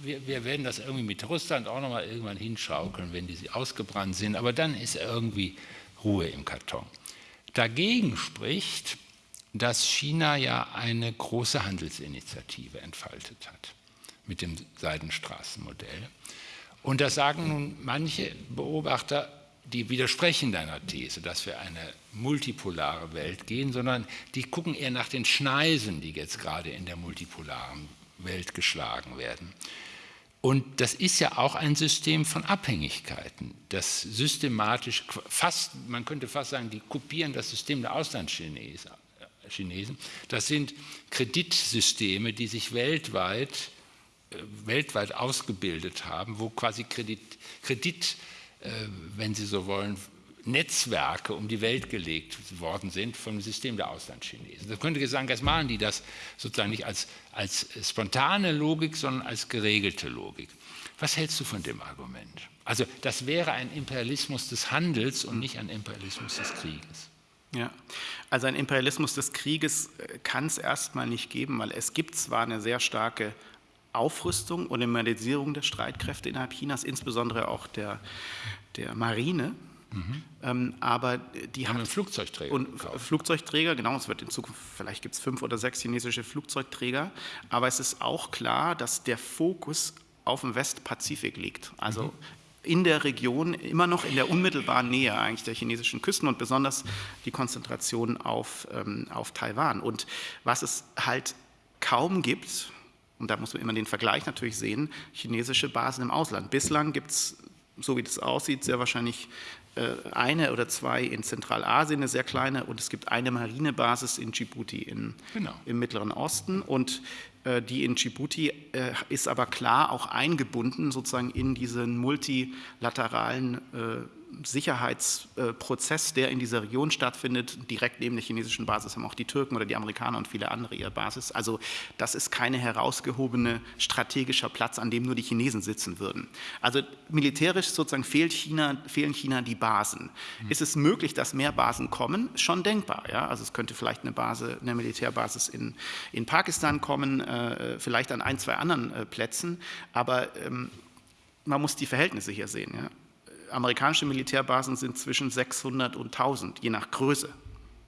wir, wir, werden das irgendwie mit Russland auch nochmal irgendwann hinschaukeln, wenn die ausgebrannt sind, aber dann ist irgendwie Ruhe im Karton. Dagegen spricht, dass China ja eine große Handelsinitiative entfaltet hat mit dem Seidenstraßenmodell. Und da sagen nun manche Beobachter, die widersprechen deiner These, dass wir eine multipolare Welt gehen, sondern die gucken eher nach den Schneisen, die jetzt gerade in der multipolaren Welt geschlagen werden. Und das ist ja auch ein System von Abhängigkeiten, das systematisch fast, man könnte fast sagen, die kopieren das System der Auslandschinesen. Das sind Kreditsysteme, die sich weltweit, äh, weltweit ausgebildet haben, wo quasi Kredit, Kredit äh, wenn Sie so wollen, Netzwerke um die Welt gelegt worden sind vom System der Auslandschinesen. Da könnte ich sagen, jetzt machen die das sozusagen nicht als, als spontane Logik, sondern als geregelte Logik. Was hältst du von dem Argument? Also das wäre ein Imperialismus des Handels und nicht ein Imperialismus des Krieges. Ja, also ein Imperialismus des Krieges äh, kann es erstmal nicht geben, weil es gibt zwar eine sehr starke Aufrüstung und Modernisierung der Streitkräfte innerhalb Chinas, insbesondere auch der, der Marine. Mhm. Ähm, aber die haben hat Flugzeugträger. Und Flugzeugträger, genau, es wird in Zukunft, vielleicht gibt es fünf oder sechs chinesische Flugzeugträger, aber es ist auch klar, dass der Fokus auf dem Westpazifik liegt. Also mhm. in der Region, immer noch in der unmittelbaren Nähe eigentlich der chinesischen Küsten und besonders die Konzentration auf, ähm, auf Taiwan. Und was es halt kaum gibt, und da muss man immer den Vergleich natürlich sehen, chinesische Basen im Ausland. Bislang gibt es, so wie das aussieht, sehr wahrscheinlich eine oder zwei in Zentralasien, eine sehr kleine, und es gibt eine Marinebasis in Djibouti in, genau. im Mittleren Osten. Und äh, die in Djibouti äh, ist aber klar auch eingebunden sozusagen in diesen multilateralen Sicherheitsprozess, der in dieser Region stattfindet. Direkt neben der chinesischen Basis haben auch die Türken oder die Amerikaner und viele andere ihre Basis. Also das ist keine herausgehobene strategischer Platz, an dem nur die Chinesen sitzen würden. Also militärisch sozusagen fehlt China, fehlen China die Basen. Mhm. Ist es möglich, dass mehr Basen kommen? Schon denkbar. Ja? Also es könnte vielleicht eine Base, eine Militärbasis in, in Pakistan kommen, äh, vielleicht an ein, zwei anderen äh, Plätzen. Aber ähm, man muss die Verhältnisse hier sehen. Ja? Amerikanische Militärbasen sind zwischen 600 und 1000, je nach Größe,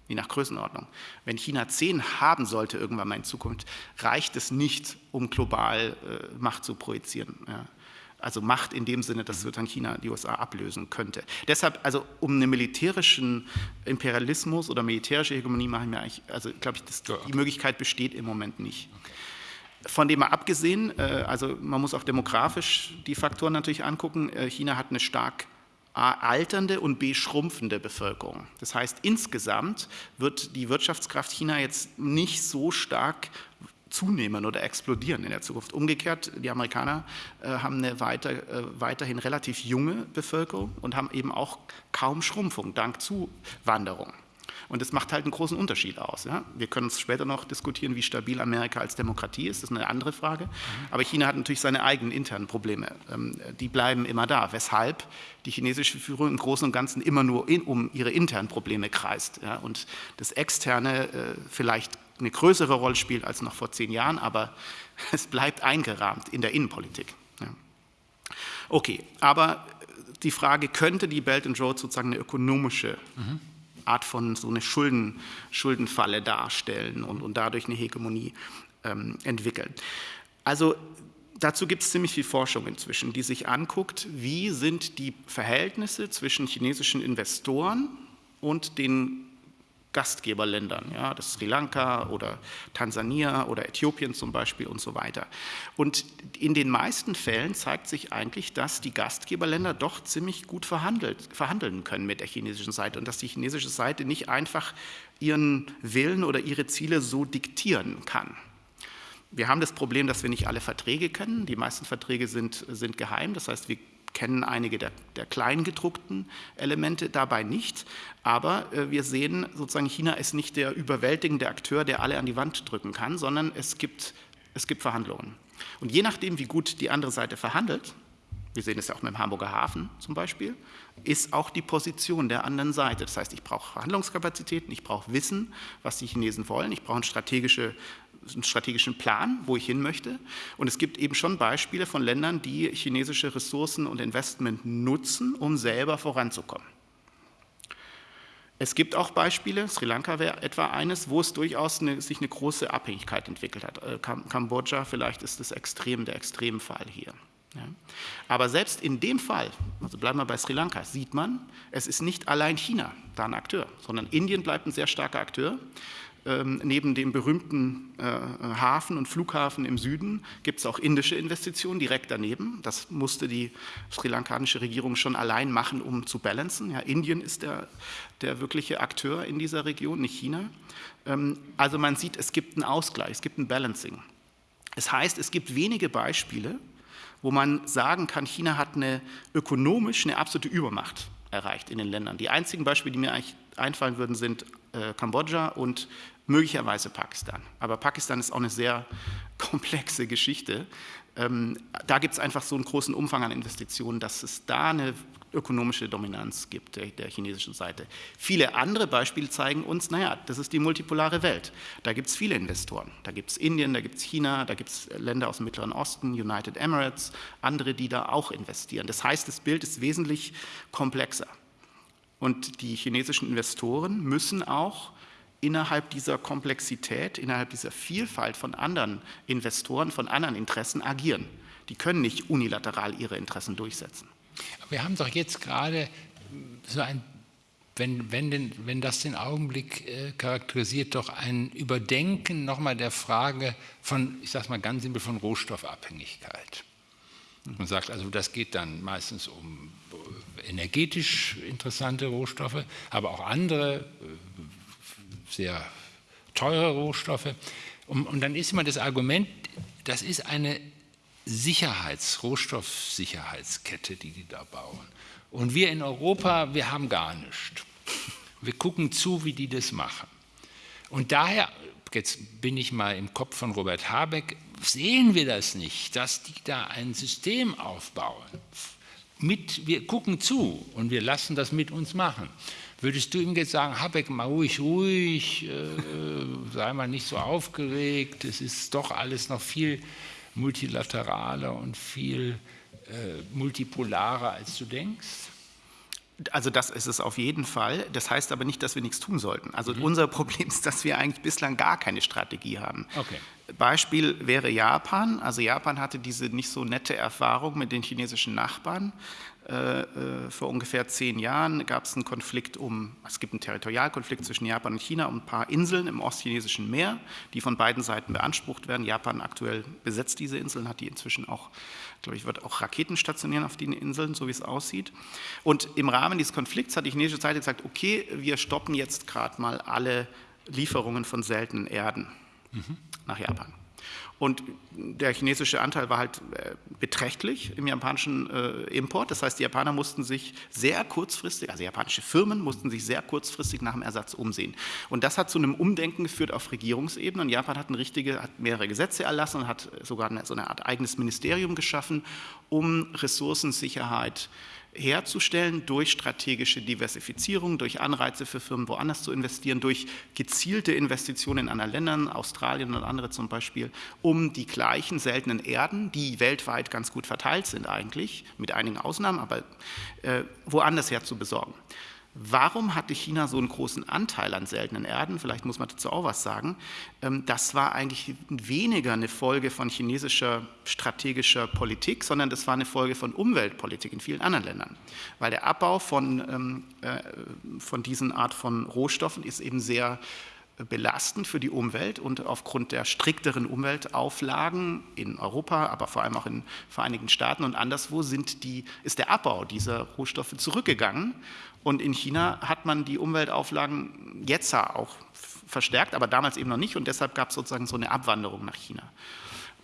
je nach Größenordnung. Wenn China 10 haben sollte irgendwann mal in Zukunft, reicht es nicht, um global äh, Macht zu projizieren. Ja? Also Macht in dem Sinne, dass dann China die USA ablösen könnte. Deshalb, also um einen militärischen Imperialismus oder militärische Hegemonie mache ich mir eigentlich, also glaube ich, das, die Möglichkeit besteht im Moment nicht. Okay. Von dem mal abgesehen, äh, also man muss auch demografisch die Faktoren natürlich angucken. Äh, China hat eine stark A, alternde und B, schrumpfende Bevölkerung. Das heißt, insgesamt wird die Wirtschaftskraft China jetzt nicht so stark zunehmen oder explodieren in der Zukunft. Umgekehrt, die Amerikaner äh, haben eine weiter, weiterhin relativ junge Bevölkerung und haben eben auch kaum Schrumpfung dank Zuwanderung. Und das macht halt einen großen Unterschied aus. Ja? Wir können später noch diskutieren, wie stabil Amerika als Demokratie ist, das ist eine andere Frage. Mhm. Aber China hat natürlich seine eigenen internen Probleme. Ähm, die bleiben immer da, weshalb die chinesische Führung im Großen und Ganzen immer nur in, um ihre internen Probleme kreist. Ja? Und das Externe äh, vielleicht eine größere Rolle spielt als noch vor zehn Jahren, aber es bleibt eingerahmt in der Innenpolitik. Ja. Okay, aber die Frage, könnte die Belt and Road sozusagen eine ökonomische mhm. Art von so eine Schulden, Schuldenfalle darstellen und, und dadurch eine Hegemonie ähm, entwickeln. Also dazu gibt es ziemlich viel Forschung inzwischen, die sich anguckt, wie sind die Verhältnisse zwischen chinesischen Investoren und den Gastgeberländern, ja, das Sri Lanka oder Tansania oder Äthiopien zum Beispiel und so weiter. Und in den meisten Fällen zeigt sich eigentlich, dass die Gastgeberländer doch ziemlich gut verhandelt, verhandeln können mit der chinesischen Seite und dass die chinesische Seite nicht einfach ihren Willen oder ihre Ziele so diktieren kann. Wir haben das Problem, dass wir nicht alle Verträge kennen. Die meisten Verträge sind, sind geheim. Das heißt, wir kennen einige der, der kleingedruckten Elemente dabei nicht, aber äh, wir sehen sozusagen, China ist nicht der überwältigende Akteur, der alle an die Wand drücken kann, sondern es gibt, es gibt Verhandlungen. Und je nachdem, wie gut die andere Seite verhandelt, wir sehen es ja auch mit dem Hamburger Hafen zum Beispiel, ist auch die Position der anderen Seite. Das heißt, ich brauche Verhandlungskapazitäten, ich brauche Wissen, was die Chinesen wollen, ich brauche eine strategische einen strategischen Plan, wo ich hin möchte. Und es gibt eben schon Beispiele von Ländern, die chinesische Ressourcen und Investment nutzen, um selber voranzukommen. Es gibt auch Beispiele, Sri Lanka wäre etwa eines, wo es durchaus eine, sich eine große Abhängigkeit entwickelt hat. Äh, Kambodscha vielleicht ist das Extrem, der Extremfall hier. Ja. Aber selbst in dem Fall, also bleiben wir bei Sri Lanka, sieht man, es ist nicht allein China da ein Akteur, sondern Indien bleibt ein sehr starker Akteur. Ähm, neben dem berühmten äh, Hafen und Flughafen im Süden gibt es auch indische Investitionen direkt daneben. Das musste die sri-lankanische Regierung schon allein machen, um zu balancen. Ja, Indien ist der, der wirkliche Akteur in dieser Region, nicht China. Ähm, also man sieht, es gibt einen Ausgleich, es gibt ein Balancing. Es heißt, es gibt wenige Beispiele, wo man sagen kann, China hat eine ökonomisch eine absolute Übermacht erreicht in den Ländern. Die einzigen Beispiele, die mir eigentlich einfallen würden, sind äh, Kambodscha und möglicherweise Pakistan. Aber Pakistan ist auch eine sehr komplexe Geschichte. Ähm, da gibt es einfach so einen großen Umfang an Investitionen, dass es da eine ökonomische Dominanz gibt der, der, chinesischen Seite. Viele andere Beispiele zeigen uns, naja, das ist die multipolare Welt. Da gibt es viele Investoren. Da gibt es Indien, da gibt es China, da gibt es Länder aus dem Mittleren Osten, United Emirates, andere, die da auch investieren. Das heißt, das Bild ist wesentlich komplexer. Und die chinesischen Investoren müssen auch innerhalb dieser Komplexität, innerhalb dieser Vielfalt von anderen Investoren, von anderen Interessen agieren. Die können nicht unilateral ihre Interessen durchsetzen. Wir haben doch jetzt gerade so ein, wenn, wenn, den, wenn das den Augenblick äh, charakterisiert, doch ein Überdenken nochmal der Frage von, ich sage mal ganz simpel, von Rohstoffabhängigkeit. Man sagt also, das geht dann meistens um äh, energetisch interessante Rohstoffe, aber auch andere äh, sehr teure Rohstoffe. Und, und dann ist immer das Argument, das ist eine Sicherheits-, Rohstoffsicherheitskette, die die da bauen. Und wir in Europa, wir haben gar nichts. Wir gucken zu, wie die das machen. Und daher, jetzt bin ich mal im Kopf von Robert Habeck, sehen wir das nicht, dass die da ein System aufbauen. Mit, wir gucken zu und wir lassen das mit uns machen. Würdest du ihm jetzt sagen, Habeck, mal ruhig, ruhig, äh, sei mal nicht so aufgeregt, es ist doch alles noch viel multilateraler und viel äh, multipolarer, als du denkst? Also das ist es auf jeden Fall. Das heißt aber nicht, dass wir nichts tun sollten. Also mhm. unser Problem ist, dass wir eigentlich bislang gar keine Strategie haben. Okay. Beispiel wäre Japan. Also Japan hatte diese nicht so nette Erfahrung mit den chinesischen Nachbarn. Äh, äh, vor ungefähr zehn Jahren gab es einen Konflikt um, es gibt einen Territorialkonflikt zwischen Japan und China um ein paar Inseln im ostchinesischen Meer, die von beiden Seiten beansprucht werden. Japan aktuell besetzt diese Inseln, hat die inzwischen auch, glaube ich, wird auch Raketen stationieren auf den Inseln, so wie es aussieht. Und im Rahmen dieses Konflikts hat die chinesische Seite gesagt, okay, wir stoppen jetzt gerade mal alle Lieferungen von seltenen Erden mhm. nach Japan. Und der chinesische Anteil war halt äh, beträchtlich im japanischen äh, Import. Das heißt, die Japaner mussten sich sehr kurzfristig, also japanische Firmen mussten sich sehr kurzfristig nach dem Ersatz umsehen. Und das hat zu einem Umdenken geführt auf Regierungsebene. Und Japan hat, eine richtige, hat mehrere Gesetze erlassen und hat sogar so eine Art eigenes Ministerium geschaffen, um Ressourcensicherheit zu herzustellen durch strategische Diversifizierung, durch Anreize für Firmen woanders zu investieren, durch gezielte Investitionen in anderen Ländern, Australien und andere zum Beispiel, um die gleichen seltenen Erden, die weltweit ganz gut verteilt sind eigentlich, mit einigen Ausnahmen, aber äh, woanders her zu besorgen. Warum hatte China so einen großen Anteil an seltenen Erden? Vielleicht muss man dazu auch was sagen. Ähm, das war eigentlich weniger eine Folge von chinesischer strategischer Politik, sondern das war eine Folge von Umweltpolitik in vielen anderen Ländern. Weil der Abbau von, ähm, äh, von diesen Art von Rohstoffen ist eben sehr belastend für die Umwelt und aufgrund der strikteren Umweltauflagen in Europa, aber vor allem auch in Vereinigten Staaten und anderswo sind die, ist der Abbau dieser Rohstoffe zurückgegangen. Und in China hat man die Umweltauflagen jetzt auch verstärkt, aber damals eben noch nicht und deshalb gab es sozusagen so eine Abwanderung nach China.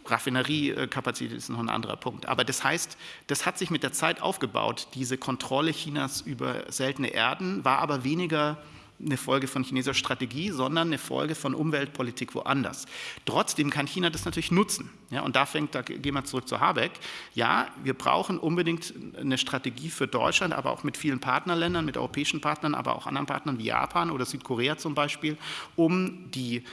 Raffineriekapazität ist noch ein anderer Punkt. Aber das heißt, das hat sich mit der Zeit aufgebaut. Diese Kontrolle Chinas über seltene Erden war aber weniger eine Folge von chinesischer Strategie, sondern eine Folge von Umweltpolitik woanders. Trotzdem kann China das natürlich nutzen. Ja, und da fängt, da gehen wir zurück zu Habeck. Ja, wir brauchen unbedingt eine Strategie für Deutschland, aber auch mit vielen Partnerländern, mit europäischen Partnern, aber auch anderen Partnern wie Japan oder Südkorea zum Beispiel, um die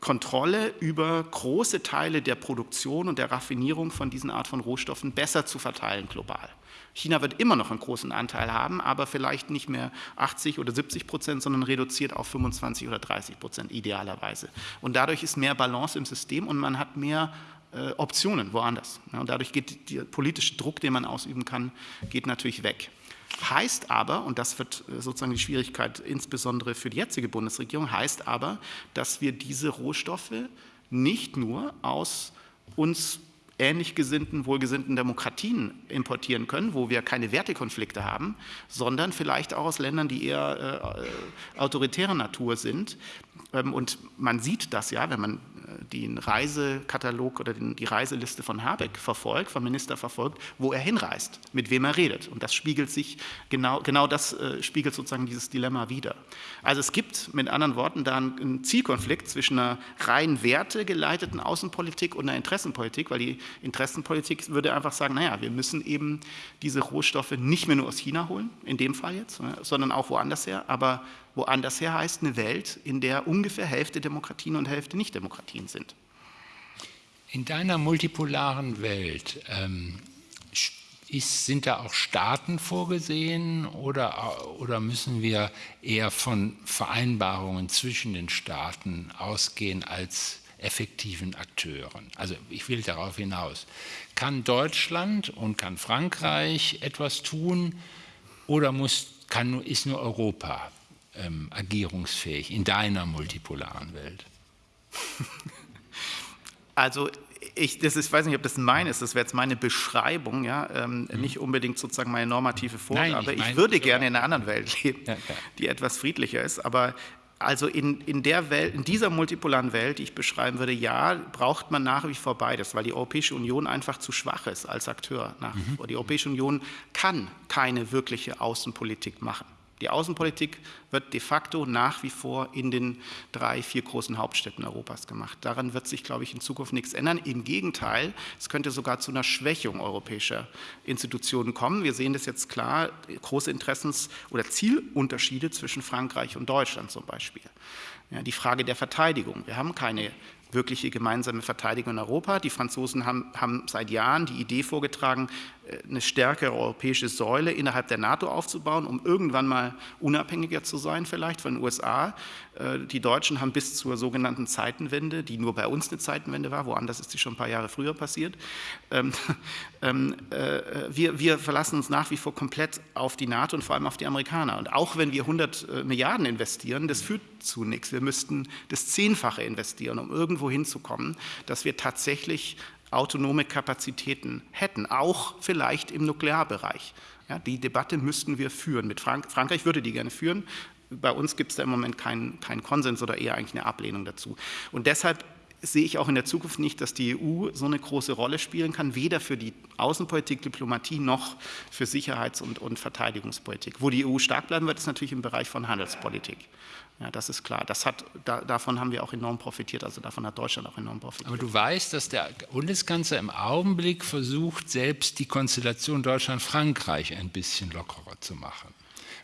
Kontrolle über große Teile der Produktion und der Raffinierung von diesen Art von Rohstoffen besser zu verteilen global. China wird immer noch einen großen Anteil haben, aber vielleicht nicht mehr 80 oder 70 Prozent, sondern reduziert auf 25 oder 30 Prozent idealerweise. Und dadurch ist mehr Balance im System und man hat mehr äh, Optionen woanders. Ja, und dadurch geht der politische Druck, den man ausüben kann, geht natürlich weg. Heißt aber, und das wird äh, sozusagen die Schwierigkeit insbesondere für die jetzige Bundesregierung, heißt aber, dass wir diese Rohstoffe nicht nur aus uns ähnlich gesinnten, wohlgesinnten Demokratien importieren können, wo wir keine Wertekonflikte haben, sondern vielleicht auch aus Ländern, die eher äh, autoritärer Natur sind. Ähm, und man sieht das ja, wenn man den Reisekatalog oder den, die Reiseliste von Habeck verfolgt, vom Minister verfolgt, wo er hinreist, mit wem er redet. Und das spiegelt sich, genau, genau das äh, spiegelt sozusagen dieses Dilemma wider. Also es gibt mit anderen Worten da einen, einen Zielkonflikt zwischen einer rein wertegeleiteten Außenpolitik und einer Interessenpolitik, weil die Interessenpolitik würde einfach sagen, naja, wir müssen eben diese Rohstoffe nicht mehr nur aus China holen, in dem Fall jetzt, sondern auch woanders her, aber Woanders her heißt eine Welt, in der ungefähr Hälfte Demokratien und Hälfte Nicht-Demokratien sind. In deiner multipolaren Welt ähm, ist, sind da auch Staaten vorgesehen oder, oder müssen wir eher von Vereinbarungen zwischen den Staaten ausgehen als effektiven Akteuren? Also ich will darauf hinaus. Kann Deutschland und kann Frankreich etwas tun oder muss, kann, ist nur Europa ähm, agierungsfähig in deiner multipolaren Welt? Also ich, das ist, weiß nicht, ob das mein ist, das wäre jetzt meine Beschreibung, ja, ähm, mhm. nicht unbedingt sozusagen meine normative Vorgabe. Nein, ich, ich würde gerne in einer anderen Welt leben, ja, die etwas friedlicher ist, aber also in, in, der Welt, in dieser multipolaren Welt, die ich beschreiben würde, ja, braucht man nach wie vor beides, weil die Europäische Union einfach zu schwach ist als Akteur nach wie mhm. vor. Die Europäische Union kann keine wirkliche Außenpolitik machen. Die Außenpolitik wird de facto nach wie vor in den drei, vier großen Hauptstädten Europas gemacht. Daran wird sich, glaube ich, in Zukunft nichts ändern. Im Gegenteil, es könnte sogar zu einer Schwächung europäischer Institutionen kommen. Wir sehen das jetzt klar, große Interessens- oder Zielunterschiede zwischen Frankreich und Deutschland zum Beispiel. Ja, die Frage der Verteidigung. Wir haben keine wirkliche gemeinsame Verteidigung in Europa. Die Franzosen haben, haben seit Jahren die Idee vorgetragen, eine stärkere europäische Säule innerhalb der NATO aufzubauen, um irgendwann mal unabhängiger zu sein vielleicht von den USA. Äh, die Deutschen haben bis zur sogenannten Zeitenwende, die nur bei uns eine Zeitenwende war, woanders ist die schon ein paar Jahre früher passiert, ähm, ähm, äh, wir, wir verlassen uns nach wie vor komplett auf die NATO und vor allem auf die Amerikaner. Und auch wenn wir 100 äh, Milliarden investieren, das führt zu nichts. Wir müssten das Zehnfache investieren, um irgendwo hinzukommen, dass wir tatsächlich autonome Kapazitäten hätten, auch vielleicht im Nuklearbereich. Ja, die Debatte müssten wir führen. Mit Frank Frankreich würde die gerne führen. Bei uns gibt es da im Moment keinen, keinen Konsens oder eher eigentlich eine Ablehnung dazu. Und deshalb sehe ich auch in der Zukunft nicht, dass die EU so eine große Rolle spielen kann, weder für die Außenpolitik, Diplomatie noch für Sicherheits- und, und Verteidigungspolitik. Wo die EU stark bleiben wird, ist natürlich im Bereich von Handelspolitik. Ja, das ist klar. Das hat, da, davon haben wir auch enorm profitiert, also davon hat Deutschland auch enorm profitiert. Aber du weißt, dass der Bundeskanzler im Augenblick versucht, selbst die Konstellation Deutschland-Frankreich ein bisschen lockerer zu machen.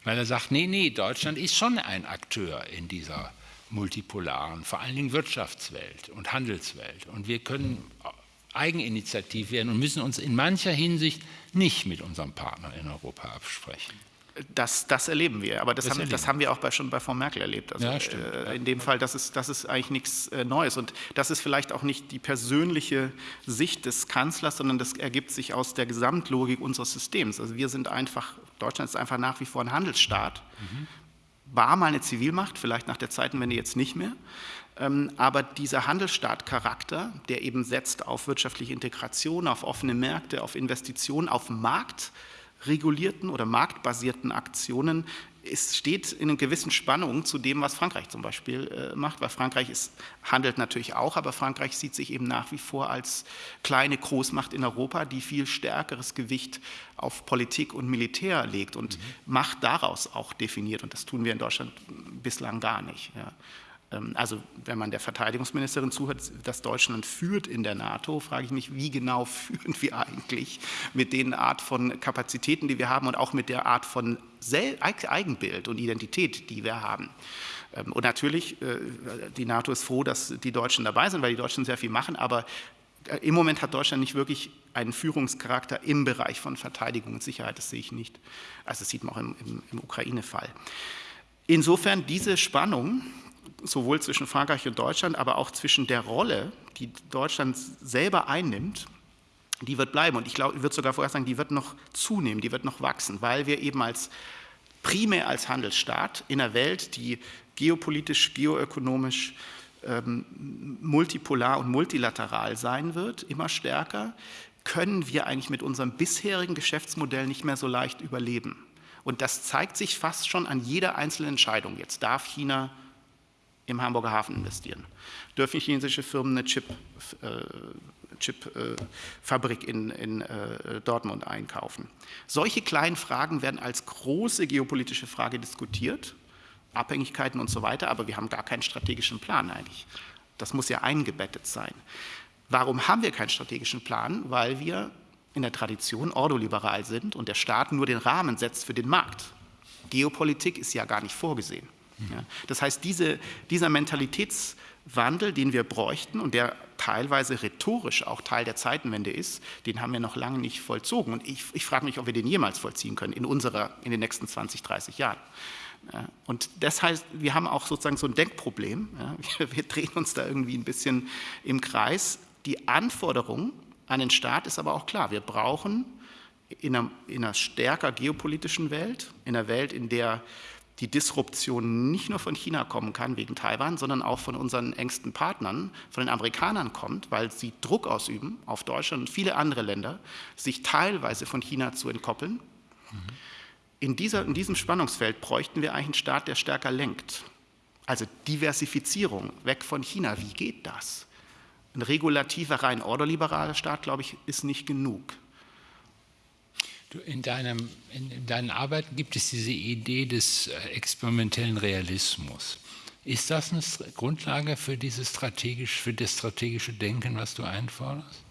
Weil er sagt, nee, nee, Deutschland ist schon ein Akteur in dieser multipolaren, vor allen Dingen Wirtschaftswelt und Handelswelt. Und wir können eigeninitiativ werden und müssen uns in mancher Hinsicht nicht mit unserem Partner in Europa absprechen. Das, das, erleben wir, aber das, das, haben, das haben, wir auch bei, schon bei Frau Merkel erlebt. Also, ja, äh, in dem Fall, das ist, das ist eigentlich nichts äh, Neues und das ist vielleicht auch nicht die persönliche Sicht des Kanzlers, sondern das ergibt sich aus der Gesamtlogik unseres Systems. Also wir sind einfach, Deutschland ist einfach nach wie vor ein Handelsstaat, mhm. War mal eine Zivilmacht, vielleicht nach der Zeitenwende jetzt nicht mehr, ähm, aber dieser Handelsstaatcharakter, der eben setzt auf wirtschaftliche Integration, auf offene Märkte, auf Investitionen, auf Markt, regulierten oder marktbasierten Aktionen es steht in einer gewissen Spannung zu dem, was Frankreich zum Beispiel äh, macht, weil Frankreich ist, handelt natürlich auch, aber Frankreich sieht sich eben nach wie vor als kleine Großmacht in Europa, die viel stärkeres Gewicht auf Politik und Militär legt und mhm. Macht daraus auch definiert. Und das tun wir in Deutschland bislang gar nicht. Ja. Ähm, also wenn man der Verteidigungsministerin zuhört, dass Deutschland führt in der NATO, frage ich mich, wie genau führen wir eigentlich mit den Art von Kapazitäten, die wir haben und auch mit der Art von Eigenbild und Identität, die wir haben. Ähm, und natürlich, äh, die NATO ist froh, dass die Deutschen dabei sind, weil die Deutschen sehr viel machen, aber äh, im Moment hat Deutschland nicht wirklich einen Führungscharakter im Bereich von Verteidigung und Sicherheit, das sehe ich nicht. Also das sieht man auch im, im, im Ukraine-Fall. Insofern diese Spannung, sowohl zwischen Frankreich und Deutschland, aber auch zwischen der Rolle, die Deutschland selber einnimmt, die wird bleiben. Und ich glaube, ich würde sogar vorher sagen, die wird noch zunehmen, die wird noch wachsen, weil wir eben als primär als Handelsstaat in einer Welt, die geopolitisch, geoökonomisch, ähm, multipolar und multilateral sein wird, immer stärker, können wir eigentlich mit unserem bisherigen Geschäftsmodell nicht mehr so leicht überleben. Und das zeigt sich fast schon an jeder einzelnen Entscheidung. Jetzt darf China im Hamburger Hafen investieren? Dürfen chinesische Firmen eine Chip-Fabrik Chip, äh, in, in äh, Dortmund einkaufen? Solche kleinen Fragen werden als große geopolitische Frage diskutiert, Abhängigkeiten und so weiter, aber wir haben gar keinen strategischen Plan eigentlich. Das muss ja eingebettet sein. Warum haben wir keinen strategischen Plan? Weil wir in der Tradition ordoliberal sind und der Staat nur den Rahmen setzt für den Markt. Geopolitik ist ja gar nicht vorgesehen. Ja, das heißt, diese, dieser Mentalitätswandel, den wir bräuchten und der teilweise rhetorisch auch Teil der Zeitenwende ist, den haben wir noch lange nicht vollzogen. Und ich, ich frage mich, ob wir den jemals vollziehen können in, unserer, in den nächsten 20, 30 Jahren. Ja, und das heißt, wir haben auch sozusagen so ein Denkproblem. Ja, wir, wir drehen uns da irgendwie ein bisschen im Kreis. Die Anforderung an den Staat ist aber auch klar. Wir brauchen in einer, in einer stärker geopolitischen Welt, in einer Welt, in der die Disruption nicht nur von China kommen kann wegen Taiwan, sondern auch von unseren engsten Partnern, von den Amerikanern kommt, weil sie Druck ausüben auf Deutschland und viele andere Länder, sich teilweise von China zu entkoppeln. Mhm. In, dieser, in diesem Spannungsfeld bräuchten wir eigentlich einen Staat, der stärker lenkt. Also Diversifizierung, weg von China, wie geht das? Ein regulativer, rein ordoliberaler Staat, glaube ich, ist nicht genug. In, deinem, in, deinen Arbeiten gibt es diese Idee des äh, experimentellen Realismus. Ist das eine Grundlage für, dieses strategisch, für das strategische Denken, was du einforderst?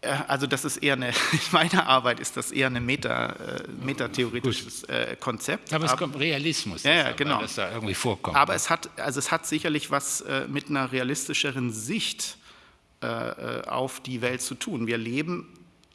Äh, also das ist eher eine, in meiner Arbeit ist das eher ein Meta, äh, metatheoretisches äh, Konzept. Aber es kommt Realismus, ja, ja, genau. das da irgendwie vorkommt. Aber es hat, also es hat sicherlich was äh, mit einer realistischeren Sicht äh, auf die Welt zu tun. Wir leben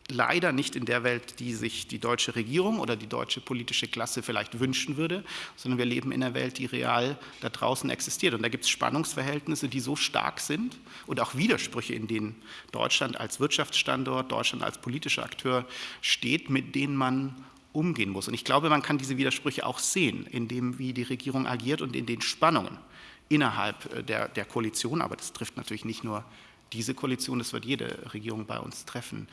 leider nicht in der Welt, die sich die deutsche Regierung oder die deutsche politische Klasse vielleicht wünschen würde, sondern wir leben in einer Welt, die real da draußen existiert. Und da gibt es Spannungsverhältnisse, die so stark sind und auch Widersprüche, in denen Deutschland als Wirtschaftsstandort, Deutschland als politischer Akteur steht, mit denen man umgehen muss. Und ich glaube, man kann diese Widersprüche auch sehen, in dem, wie die Regierung agiert und in den Spannungen innerhalb äh, der, der Koalition. Aber das trifft natürlich nicht nur diese Koalition, das wird jede Regierung bei uns treffen.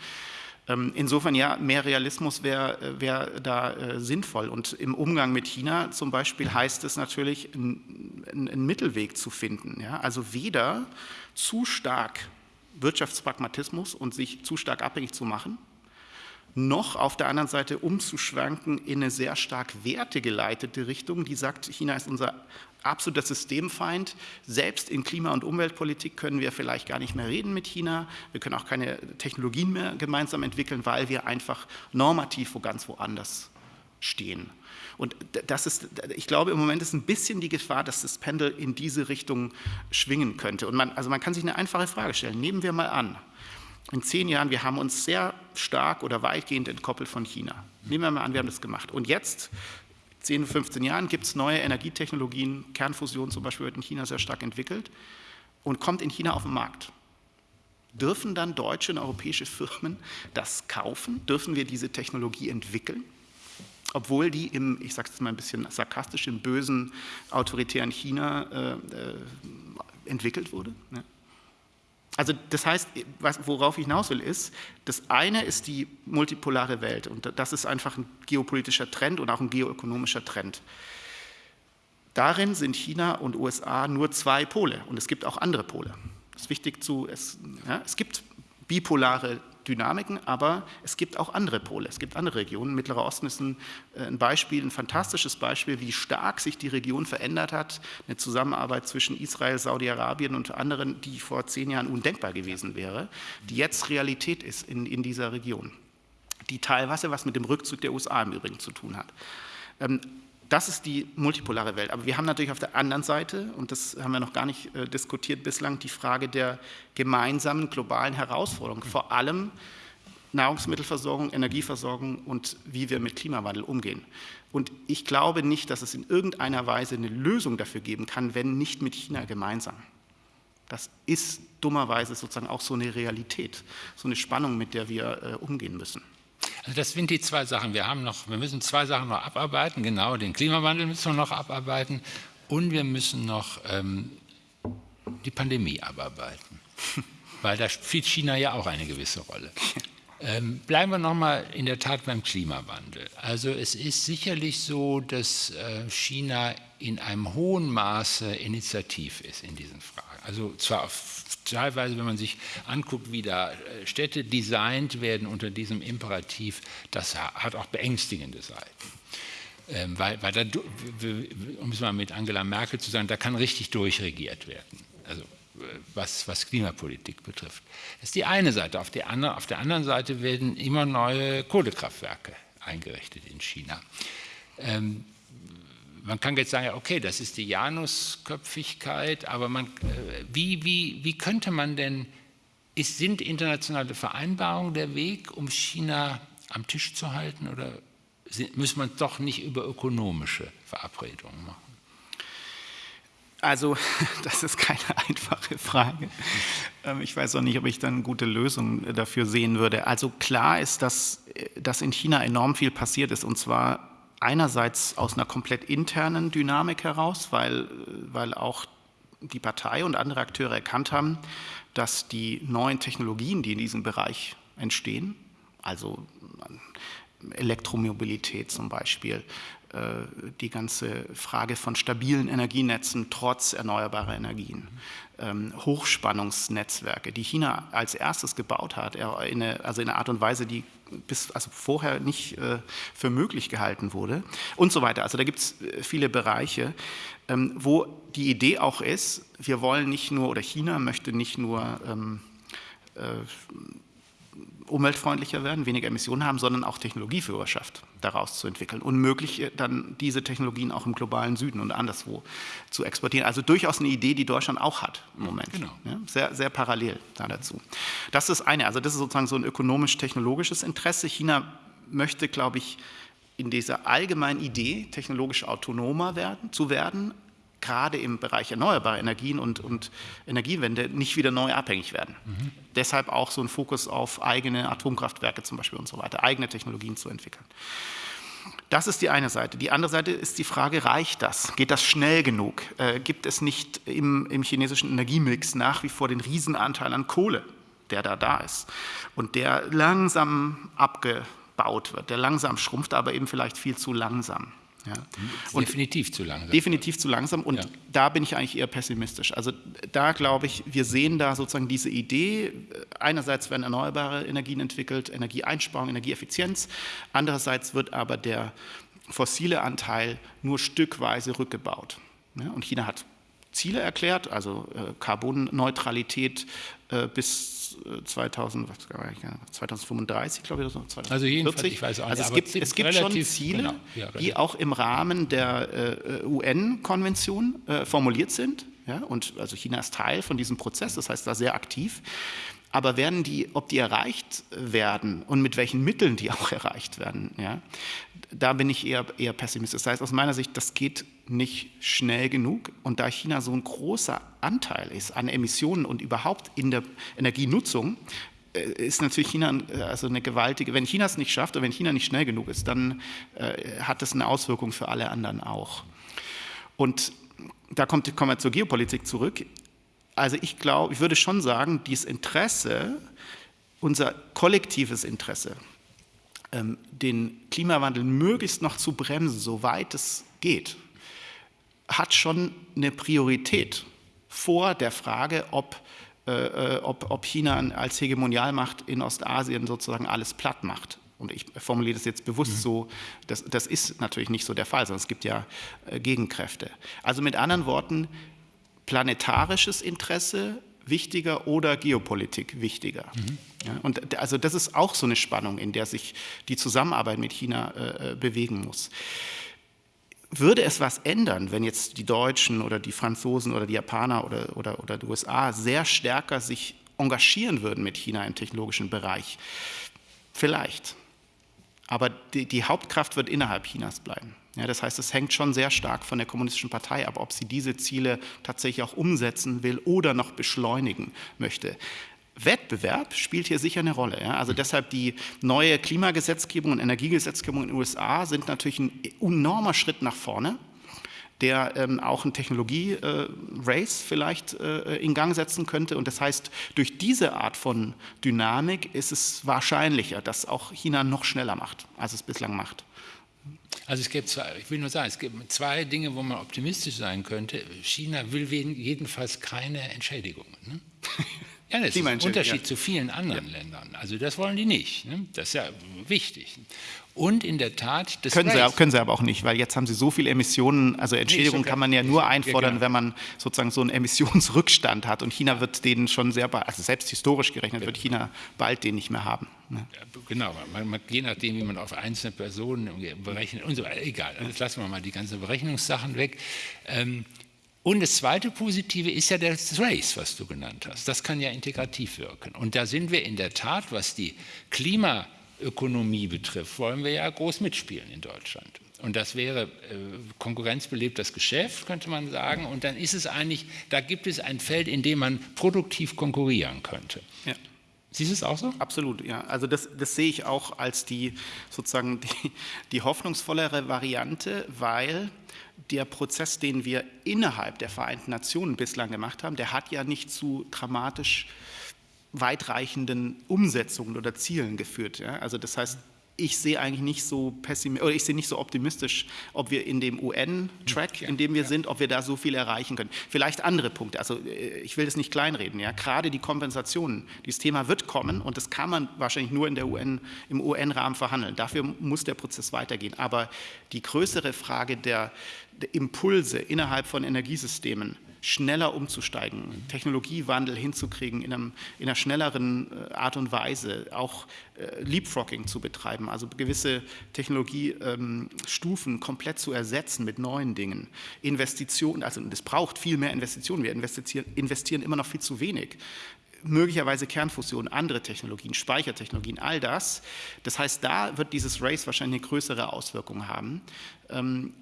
Ähm, insofern ja, mehr Realismus wäre äh, wär da äh, sinnvoll. Und im Umgang mit China zum Beispiel heißt es natürlich, einen Mittelweg zu finden. Ja? Also weder zu stark Wirtschaftspragmatismus und sich zu stark abhängig zu machen, noch auf der anderen Seite umzuschwanken in eine sehr stark wertegeleitete Richtung, die sagt, China ist unser absoluter Systemfeind. Selbst in Klima- und Umweltpolitik können wir vielleicht gar nicht mehr reden mit China. Wir können auch keine Technologien mehr gemeinsam entwickeln, weil wir einfach normativ wo ganz woanders stehen. Und das ist, ich glaube, im Moment ist ein bisschen die Gefahr, dass das Pendel in diese Richtung schwingen könnte. Und man, also man kann sich eine einfache Frage stellen. Nehmen wir mal an, in zehn Jahren, wir haben uns sehr stark oder weitgehend entkoppelt von China. Nehmen wir mal an, wir haben das gemacht. Und jetzt 10, 15 Jahren gibt es neue Energietechnologien, Kernfusion zum Beispiel wird in China sehr stark entwickelt und kommt in China auf den Markt. Dürfen dann deutsche und europäische Firmen das kaufen? Dürfen wir diese Technologie entwickeln? Obwohl die im, ich sage es mal ein bisschen sarkastisch, im bösen, autoritären China äh, äh, entwickelt wurde. Ne? Also das heißt, worauf ich hinaus will, ist, das eine ist die multipolare Welt und das ist einfach ein geopolitischer Trend und auch ein geoökonomischer Trend. Darin sind China und USA nur zwei Pole und es gibt auch andere Pole. Es ist wichtig zu, es, ja, es gibt bipolare Dynamiken, aber es gibt auch andere Pole, es gibt andere Regionen. Mittlerer Osten ist ein, äh, ein, Beispiel, ein fantastisches Beispiel, wie stark sich die Region verändert hat. Eine Zusammenarbeit zwischen Israel, Saudi-Arabien und anderen, die vor zehn Jahren undenkbar gewesen wäre, die jetzt Realität ist in, in dieser Region. Die teilweise was mit dem Rückzug der USA im Übrigen zu tun hat. Das ist die multipolare Welt. Aber wir haben natürlich auf der anderen Seite, und das haben wir noch gar nicht äh, diskutiert bislang, die Frage der gemeinsamen globalen Herausforderungen, vor allem Nahrungsmittelversorgung, Energieversorgung und wie wir mit Klimawandel umgehen. Und ich glaube nicht, dass es in irgendeiner Weise eine Lösung dafür geben kann, wenn nicht mit China gemeinsam. Das ist dummerweise sozusagen auch so eine Realität, so eine Spannung, mit der wir äh, umgehen müssen. Also das sind die zwei Sachen. Wir, haben noch, wir müssen zwei Sachen noch abarbeiten. Genau, den Klimawandel müssen wir noch abarbeiten und wir müssen noch ähm, die Pandemie abarbeiten. Weil da spielt China ja auch eine gewisse Rolle. Ähm, bleiben wir nochmal in der Tat beim Klimawandel. Also es ist sicherlich so, dass äh, China in einem hohen Maße initiativ ist in diesen Fragen. Also zwar teilweise, wenn man sich anguckt, wie da äh, Städte designt werden unter diesem Imperativ, das hat auch beängstigende Seiten. Ähm, weil, weil da, um es mal mit Angela Merkel zu sagen, da kann richtig durchregiert werden. Also was, was, Klimapolitik betrifft. Das ist die eine Seite. Auf, die andere, auf der anderen Seite werden immer neue Kohlekraftwerke eingerichtet in China. Ähm, man kann jetzt sagen, okay, das ist die Janusköpfigkeit, aber man, äh, wie, wie, wie könnte man denn, ist, sind internationale Vereinbarungen der Weg, um China am Tisch zu halten oder sind, muss man doch nicht über ökonomische Verabredungen machen? Also, das ist keine einfache Frage. Ähm, ich weiß auch nicht, ob ich dann gute Lösung dafür sehen würde. Also klar ist, dass, äh, dass in China enorm viel passiert ist, und zwar einerseits aus einer komplett internen Dynamik heraus, weil, weil auch die Partei und andere Akteure erkannt haben, dass die neuen Technologien, die in diesem Bereich entstehen, also Elektromobilität zum Beispiel, die ganze Frage von stabilen Energienetzen trotz erneuerbarer Energien, Hochspannungsnetzwerke, die China als erstes gebaut hat, in eine, also in einer Art und Weise, die bis also vorher nicht äh, für möglich gehalten wurde und so weiter. Also da gibt es viele Bereiche, ähm, wo die Idee auch ist, wir wollen nicht nur, oder China möchte nicht nur ähm, äh, umweltfreundlicher werden, weniger Emissionen haben, sondern auch Technologieführerschaft daraus zu entwickeln und möglich äh, dann diese Technologien auch im globalen Süden und anderswo zu exportieren. Also durchaus eine Idee, die Deutschland auch hat im Moment. Genau. Ja, sehr, sehr parallel da dazu. Das ist eine, also das ist sozusagen so ein ökonomisch-technologisches Interesse. China möchte, glaube ich, in dieser allgemeinen Idee, technologisch autonomer werden, zu werden, gerade im Bereich erneuerbare Energien und, und Energiewende nicht wieder neu abhängig werden. Mhm. Deshalb auch so ein Fokus auf eigene Atomkraftwerke zum Beispiel und so weiter, eigene Technologien zu entwickeln. Das ist die eine Seite. Die andere Seite ist die Frage, reicht das? Geht das schnell genug? Äh, gibt es nicht im, im chinesischen Energiemix nach wie vor den Riesenanteil an Kohle, der da da ist und der langsam abgebaut wird, der langsam schrumpft, aber eben vielleicht viel zu langsam? Ja. Und definitiv zu langsam. Definitiv zu langsam und ja. da bin ich eigentlich eher pessimistisch. Also da glaube ich, wir sehen da sozusagen diese Idee, einerseits werden erneuerbare Energien entwickelt, Energieeinsparung, Energieeffizienz, andererseits wird aber der fossile Anteil nur stückweise rückgebaut. Ja, und China hat Ziele erklärt, also äh, Carbonneutralität äh, bis 2000, äh, 2035, glaube ich, oder so. 2040. Also jedenfalls, ich weiß auch nicht, also es gibt, es gibt schon Ziele, genau, ja, die auch im Rahmen der äh, UN-Konvention äh, formuliert sind. Ja, und also China ist Teil von diesem Prozess, das heißt da sehr aktiv. Aber werden die, ob die erreicht werden und mit welchen Mitteln die auch erreicht werden, ja, da bin ich eher, eher pessimistisch. Das heißt, aus meiner Sicht, das geht nicht schnell genug. Und da China so ein großer Anteil ist an Emissionen und überhaupt in der Energienutzung, äh, ist natürlich China äh, also eine gewaltige, wenn China es nicht schafft oder wenn China nicht schnell genug ist, dann äh, hat das eine Auswirkung für alle anderen auch. Und da kommt, kommen wir zur Geopolitik zurück. Also ich glaube, ich würde schon sagen, dieses Interesse, unser kollektives Interesse, ähm, den Klimawandel möglichst noch zu bremsen, soweit es geht, hat schon eine Priorität vor der Frage, ob, äh, äh, ob, ob China als Hegemonialmacht in Ostasien sozusagen alles platt macht. Und ich formuliere das jetzt bewusst mhm. so, das, das ist natürlich nicht so der Fall, sondern es gibt ja äh, Gegenkräfte. Also mit anderen Worten, planetarisches Interesse wichtiger oder Geopolitik wichtiger. Mhm. Ja, und also das ist auch so eine Spannung, in der sich die Zusammenarbeit mit China äh, äh, bewegen muss. Würde es was ändern, wenn jetzt die Deutschen oder die Franzosen oder die Japaner oder, oder, oder die USA sehr stärker sich engagieren würden mit China im technologischen Bereich? Vielleicht. Aber die, die Hauptkraft wird innerhalb Chinas bleiben. Ja, das heißt, es hängt schon sehr stark von der Kommunistischen Partei ab, ob sie diese Ziele tatsächlich auch umsetzen will oder noch beschleunigen möchte. Wettbewerb spielt hier sicher eine Rolle. Ja? Also deshalb die neue Klimagesetzgebung und Energiegesetzgebung in den USA sind natürlich ein enormer Schritt nach vorne, der ähm, auch ein Technologie-Race äh, vielleicht äh, in Gang setzen könnte. Und das heißt, durch diese Art von Dynamik ist es wahrscheinlicher, dass auch China noch schneller macht, als es bislang macht. Also es gibt zwei, ich will nur sagen, es gibt zwei Dinge, wo man optimistisch sein könnte. China will jedenfalls keine Entschädigungen. Ne? Ja, das ist ein Unterschied ja. zu vielen anderen ja. Ländern. Also das wollen die nicht. Ne? Das ist ja wichtig. Und in der Tat, das können sie, können sie aber auch nicht, weil jetzt haben sie so viele Emissionen, also Entschädigung nee, kann man ja nur einfordern, ja, genau. wenn man sozusagen so einen Emissionsrückstand hat. Und China wird den schon sehr bald, also selbst historisch gerechnet, wird China bald den nicht mehr haben. Ne? Genau, man, man, je nachdem, wie man auf einzelne Personen berechnet und so weiter. Egal, jetzt lassen wir mal die ganzen Berechnungssachen weg. Ähm, und das zweite Positive ist ja das Race, was du genannt hast. Das kann ja integrativ wirken. Und da sind wir in der Tat, was die Klimaökonomie betrifft, wollen wir ja groß mitspielen in Deutschland. Und das wäre äh, konkurrenzbelebtes Geschäft, könnte man sagen. Und dann ist es eigentlich, da gibt es ein Feld, in dem man produktiv konkurrieren könnte. Ja. Siehst du es auch so? Absolut, ja. Also das, das sehe ich auch als die sozusagen die, die hoffnungsvollere Variante, weil der Prozess, den wir innerhalb der Vereinten Nationen bislang gemacht haben, der hat ja nicht zu dramatisch weitreichenden Umsetzungen oder Zielen geführt. Ja? Also das heißt, ich sehe eigentlich nicht so pessimistisch, oder ich sehe nicht so optimistisch, ob wir in dem UN-Track, in dem wir ja. sind, ob wir da so viel erreichen können. Vielleicht andere Punkte. Also äh, ich will das nicht kleinreden. Ja, gerade die Kompensationen. Dieses Thema wird kommen und das kann man wahrscheinlich nur in der UN, im UN-Rahmen verhandeln. Dafür muss der Prozess weitergehen. Aber die größere Frage der, der Impulse innerhalb von Energiesystemen schneller umzusteigen, Technologiewandel hinzukriegen in, einem, in, einer schnelleren äh, Art und Weise, auch äh, Leapfrogging zu betreiben, also gewisse Technologiestufen ähm, komplett zu ersetzen mit neuen Dingen. Investitionen, also das braucht viel mehr Investitionen, wir investieren, investieren immer noch viel zu wenig möglicherweise Kernfusion, andere Technologien, Speichertechnologien, all das. Das heißt, da wird dieses Race wahrscheinlich eine größere Auswirkung haben. Ähm,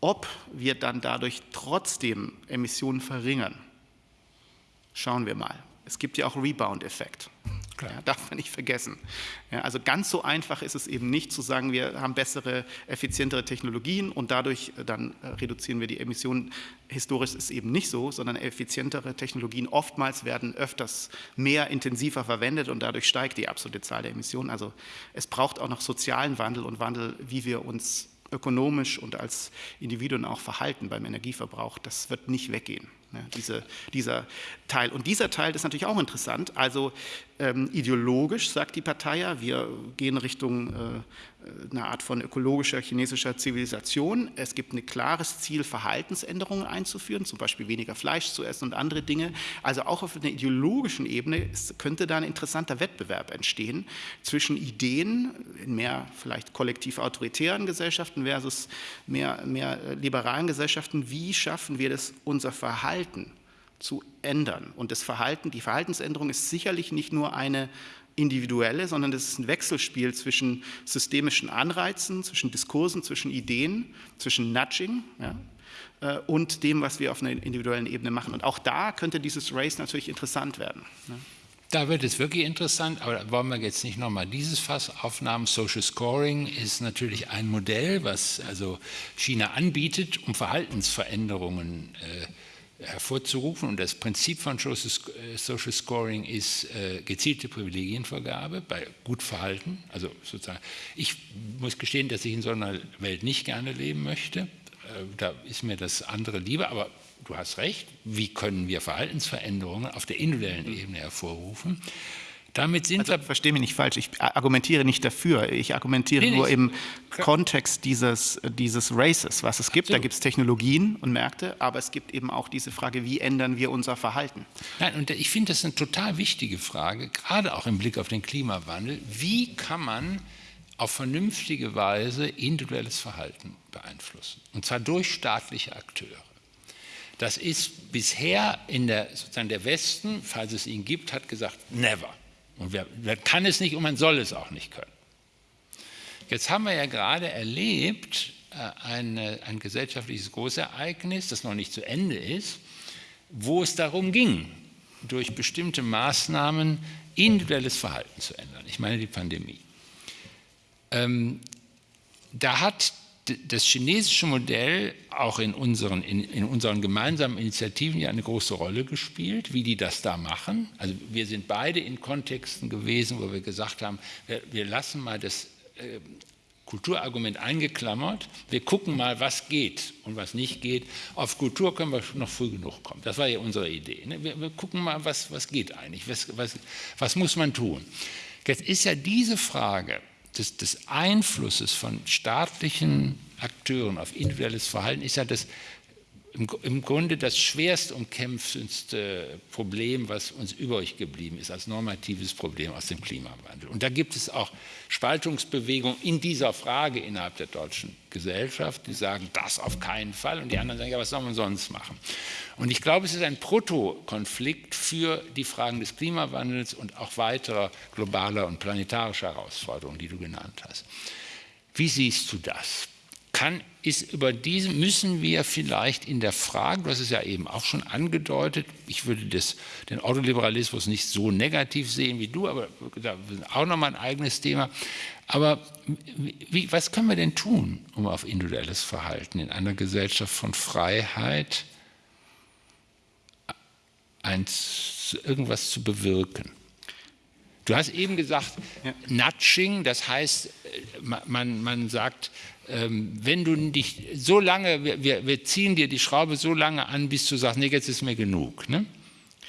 ob wir dann dadurch trotzdem Emissionen verringern, schauen wir mal. Es gibt ja auch Rebound-Effekt. Ja, darf man nicht vergessen. Ja, also ganz so einfach ist es eben nicht zu sagen, wir haben bessere, effizientere Technologien und dadurch äh, dann äh, reduzieren wir die Emissionen. Historisch ist es eben nicht so, sondern effizientere Technologien oftmals werden öfters mehr intensiver verwendet und dadurch steigt die absolute Zahl der Emissionen. Also es braucht auch noch sozialen Wandel und Wandel, wie wir uns ökonomisch und als Individuen auch verhalten beim Energieverbrauch. Das wird nicht weggehen, ne, diese, dieser Teil. Und dieser Teil ist natürlich auch interessant. Also ähm, ideologisch sagt die Partei ja, wir gehen Richtung äh, eine Art von ökologischer chinesischer Zivilisation. Es gibt ein klares Ziel, Verhaltensänderungen einzuführen, zum Beispiel weniger Fleisch zu essen und andere Dinge. Also auch auf einer ideologischen Ebene könnte da ein interessanter Wettbewerb entstehen zwischen Ideen in mehr vielleicht kollektiv autoritären Gesellschaften versus mehr, mehr liberalen Gesellschaften. Wie schaffen wir das, unser Verhalten zu ändern? Und das Verhalten, die Verhaltensänderung ist sicherlich nicht nur eine individuelle, sondern das ist ein Wechselspiel zwischen systemischen Anreizen, zwischen Diskursen, zwischen Ideen, zwischen Nudging ja, äh, und dem, was wir auf einer individuellen Ebene machen. Und auch da könnte dieses Race natürlich interessant werden. Ja. Da wird es wirklich interessant, aber da wollen wir jetzt nicht nochmal dieses Fass aufnehmen. Social Scoring ist natürlich ein Modell, was also China anbietet, um Verhaltensveränderungen äh, hervorzurufen. Und das Prinzip von Social Scoring ist äh, gezielte Privilegienvergabe bei Gutverhalten. Also sozusagen, ich muss gestehen, dass ich in so einer Welt nicht gerne leben möchte. Äh, da ist mir das andere lieber, aber du hast recht. Wie können wir Verhaltensveränderungen auf der individuellen Ebene hervorrufen? Damit sind also, wir. Verstehe mich nicht falsch, ich argumentiere nicht dafür. Ich argumentiere nee, nur im Kontext dieses, dieses Races, was es gibt. Absolut. Da gibt es Technologien und Märkte, aber es gibt eben auch diese Frage, wie ändern wir unser Verhalten? Nein, und ich finde das eine total wichtige Frage, gerade auch im Blick auf den Klimawandel. Wie kann man auf vernünftige Weise individuelles Verhalten beeinflussen? Und zwar durch staatliche Akteure. Das ist bisher in der, sozusagen der Westen, falls es ihn gibt, hat gesagt, never. Und wer, wer kann es nicht und man soll es auch nicht können. Jetzt haben wir ja gerade erlebt, äh, eine, ein gesellschaftliches Großereignis, das noch nicht zu Ende ist, wo es darum ging, durch bestimmte Maßnahmen individuelles Verhalten zu ändern. Ich meine die Pandemie. Ähm, da hat das chinesische Modell auch in unseren, in, in, unseren gemeinsamen Initiativen ja eine große Rolle gespielt, wie die das da machen. Also wir sind beide in Kontexten gewesen, wo wir gesagt haben, wir, wir lassen mal das äh, Kulturargument eingeklammert, wir gucken mal, was geht und was nicht geht. Auf Kultur können wir noch früh genug kommen. Das war ja unsere Idee. Ne? Wir, wir, gucken mal, was, was geht eigentlich, was, was, was muss man tun. Jetzt ist ja diese Frage, des, des Einflusses von staatlichen Akteuren auf individuelles Verhalten ist ja das im, im Grunde das schwerst umkämpfendste Problem, was uns übrig geblieben ist als normatives Problem aus dem Klimawandel. Und da gibt es auch Spaltungsbewegungen in dieser Frage innerhalb der deutschen Gesellschaft, die sagen, das auf keinen Fall. Und die anderen sagen, ja, was soll man sonst machen? Und ich glaube, es ist ein Protokonflikt für die Fragen des Klimawandels und auch weiterer globaler und planetarischer Herausforderungen, die du genannt hast. Wie siehst du das? kann, ist über diese müssen wir vielleicht in der Frage, du hast es ja eben auch schon angedeutet, ich würde das, den Autoliberalismus nicht so negativ sehen wie du, aber da ist auch nochmal ein eigenes Thema. Aber wie, was können wir denn tun, um auf individuelles Verhalten in einer Gesellschaft von Freiheit eins, irgendwas zu bewirken? Du hast eben gesagt, ja. Nudging, das heißt, äh, man, man sagt, wenn du dich so lange, wir, wir ziehen dir die Schraube so lange an, bis du sagst, nee, jetzt ist mir genug. Ne?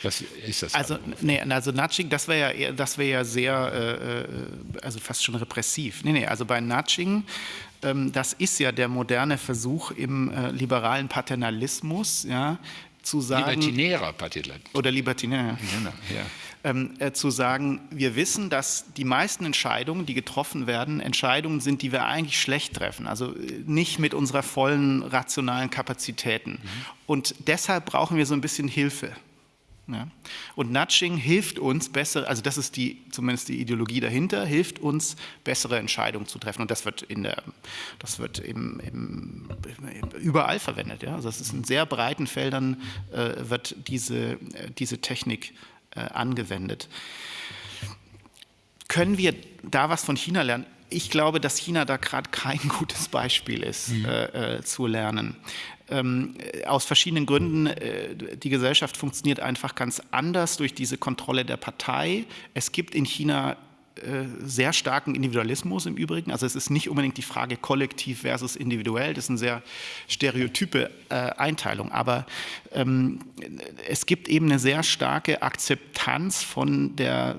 Was ist das? Also, nee, also Nudging, das wäre ja, das wär ja sehr, äh, äh, also fast schon repressiv. Nee, nee, also bei Nudging, ähm, das ist ja der moderne Versuch im äh, liberalen Paternalismus, ja, zu sagen. Libertinärer Paternalismus. Oder libertinärer. Ja, ja ähm, zu sagen, wir wissen, dass die meisten Entscheidungen, die getroffen werden, Entscheidungen sind, die wir eigentlich schlecht treffen, also äh, nicht mit unserer vollen rationalen Kapazitäten. Mhm. Und deshalb brauchen wir so ein bisschen Hilfe. Ja. Und Nudging hilft uns besser, also das ist die, zumindest die Ideologie dahinter, hilft uns bessere Entscheidungen zu treffen. Und das wird in der, das wird im, im, überall verwendet. Ja. Also es ist in sehr breiten Feldern äh, wird diese, äh, diese Technik äh, angewendet. Können wir da was von China lernen? Ich glaube, dass China da gerade kein gutes Beispiel ist, mhm. äh, äh, zu lernen. Ähm, aus verschiedenen Gründen. Äh, die Gesellschaft funktioniert einfach ganz anders durch diese Kontrolle der Partei. Es gibt in China äh, sehr starken Individualismus im Übrigen. Also es ist nicht unbedingt die Frage kollektiv versus individuell, das ist eine sehr stereotype äh, Einteilung. Aber ähm, es gibt eben eine sehr starke Akzeptanz von der,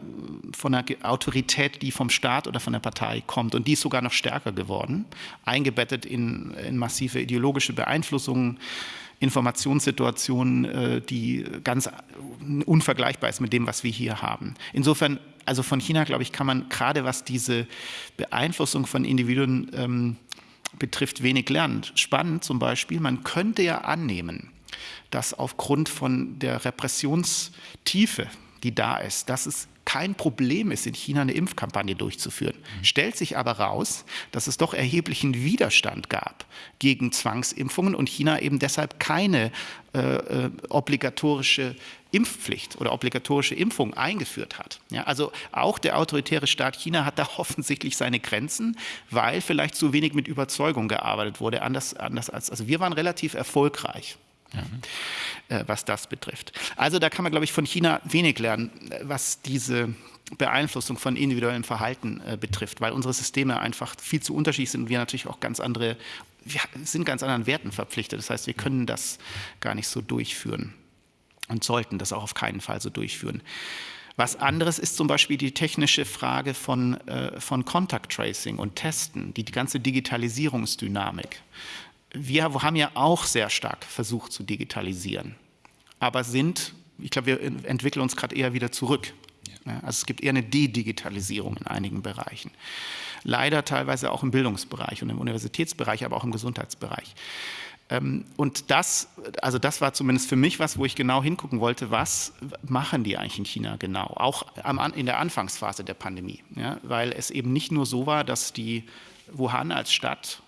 von der Autorität, die vom Staat oder von der Partei kommt. Und die ist sogar noch stärker geworden, eingebettet in, in massive ideologische Beeinflussungen. Informationssituationen, äh, die ganz unvergleichbar ist mit dem, was wir hier haben. Insofern also von China, glaube ich, kann man gerade was diese Beeinflussung von Individuen ähm, betrifft, wenig lernen. Spannend zum Beispiel, man könnte ja annehmen, dass aufgrund von der Repressionstiefe, die da ist, dass es kein Problem ist, in China eine Impfkampagne durchzuführen. Mhm. Stellt sich aber raus, dass es doch erheblichen Widerstand gab gegen Zwangsimpfungen und China eben deshalb keine äh, äh, obligatorische Impfpflicht oder obligatorische Impfung eingeführt hat. Ja, also auch der autoritäre Staat China hat da offensichtlich seine Grenzen, weil vielleicht zu wenig mit Überzeugung gearbeitet wurde. Anders, anders als, also wir waren relativ erfolgreich ja, äh, was das betrifft. Also da kann man, glaube ich, von China wenig lernen, was diese Beeinflussung von individuellem Verhalten äh, betrifft, weil unsere Systeme einfach viel zu unterschiedlich sind und wir natürlich auch ganz andere, wir sind ganz anderen Werten verpflichtet. Das heißt, wir können das gar nicht so durchführen und sollten das auch auf keinen Fall so durchführen. Was anderes ist zum Beispiel die technische Frage von, äh, von Contact Tracing und Testen, die, die ganze Digitalisierungsdynamik wir haben ja auch sehr stark versucht zu digitalisieren, aber sind, ich glaube, wir entwickeln uns gerade eher wieder zurück. Also es gibt eher eine Dedigitalisierung in einigen Bereichen. Leider teilweise auch im Bildungsbereich und im Universitätsbereich, aber auch im Gesundheitsbereich. Ähm, und das, also das war zumindest für mich was, wo ich genau hingucken wollte, was machen die eigentlich in China genau, auch in der Anfangsphase der Pandemie. Ja, weil es eben nicht nur so war, dass die Wuhan als Stadt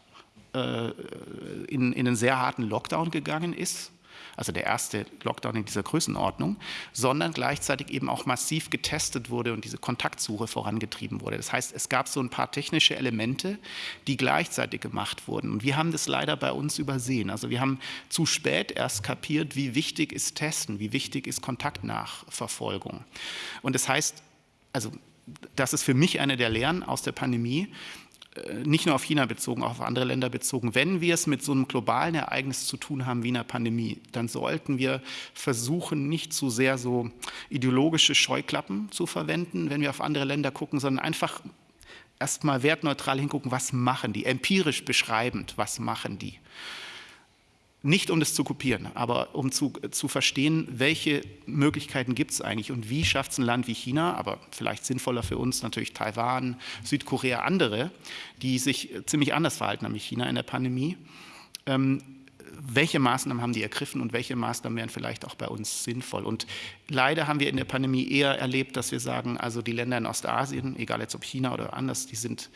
in, in einen sehr harten Lockdown gegangen ist, also der erste Lockdown in dieser Größenordnung, sondern gleichzeitig eben auch massiv getestet wurde und diese Kontaktsuche vorangetrieben wurde. Das heißt, es gab so ein paar technische Elemente, die gleichzeitig gemacht wurden. Und wir haben das leider bei uns übersehen. Also wir haben zu spät erst kapiert, wie wichtig ist Testen, wie wichtig ist Kontaktnachverfolgung. Und das heißt, also das ist für mich eine der Lehren aus der Pandemie, äh, nicht nur auf China bezogen, auch auf andere Länder bezogen, wenn wir es mit so einem globalen Ereignis zu tun haben wie einer Pandemie, dann sollten wir versuchen, nicht zu sehr so ideologische Scheuklappen zu verwenden, wenn wir auf andere Länder gucken, sondern einfach erstmal wertneutral hingucken, was machen die, empirisch beschreibend, was machen die. Nicht um das zu kopieren, aber um zu, zu verstehen, welche Möglichkeiten gibt es eigentlich und wie schafft es ein Land wie China, aber vielleicht sinnvoller für uns natürlich Taiwan, Südkorea, andere, die sich ziemlich anders verhalten haben wie China in der Pandemie. Ähm, welche Maßnahmen haben die ergriffen und welche Maßnahmen wären vielleicht auch bei uns sinnvoll. Und leider haben wir in der Pandemie eher erlebt, dass wir sagen, also die Länder in Ostasien, egal jetzt ob China oder anders, die sind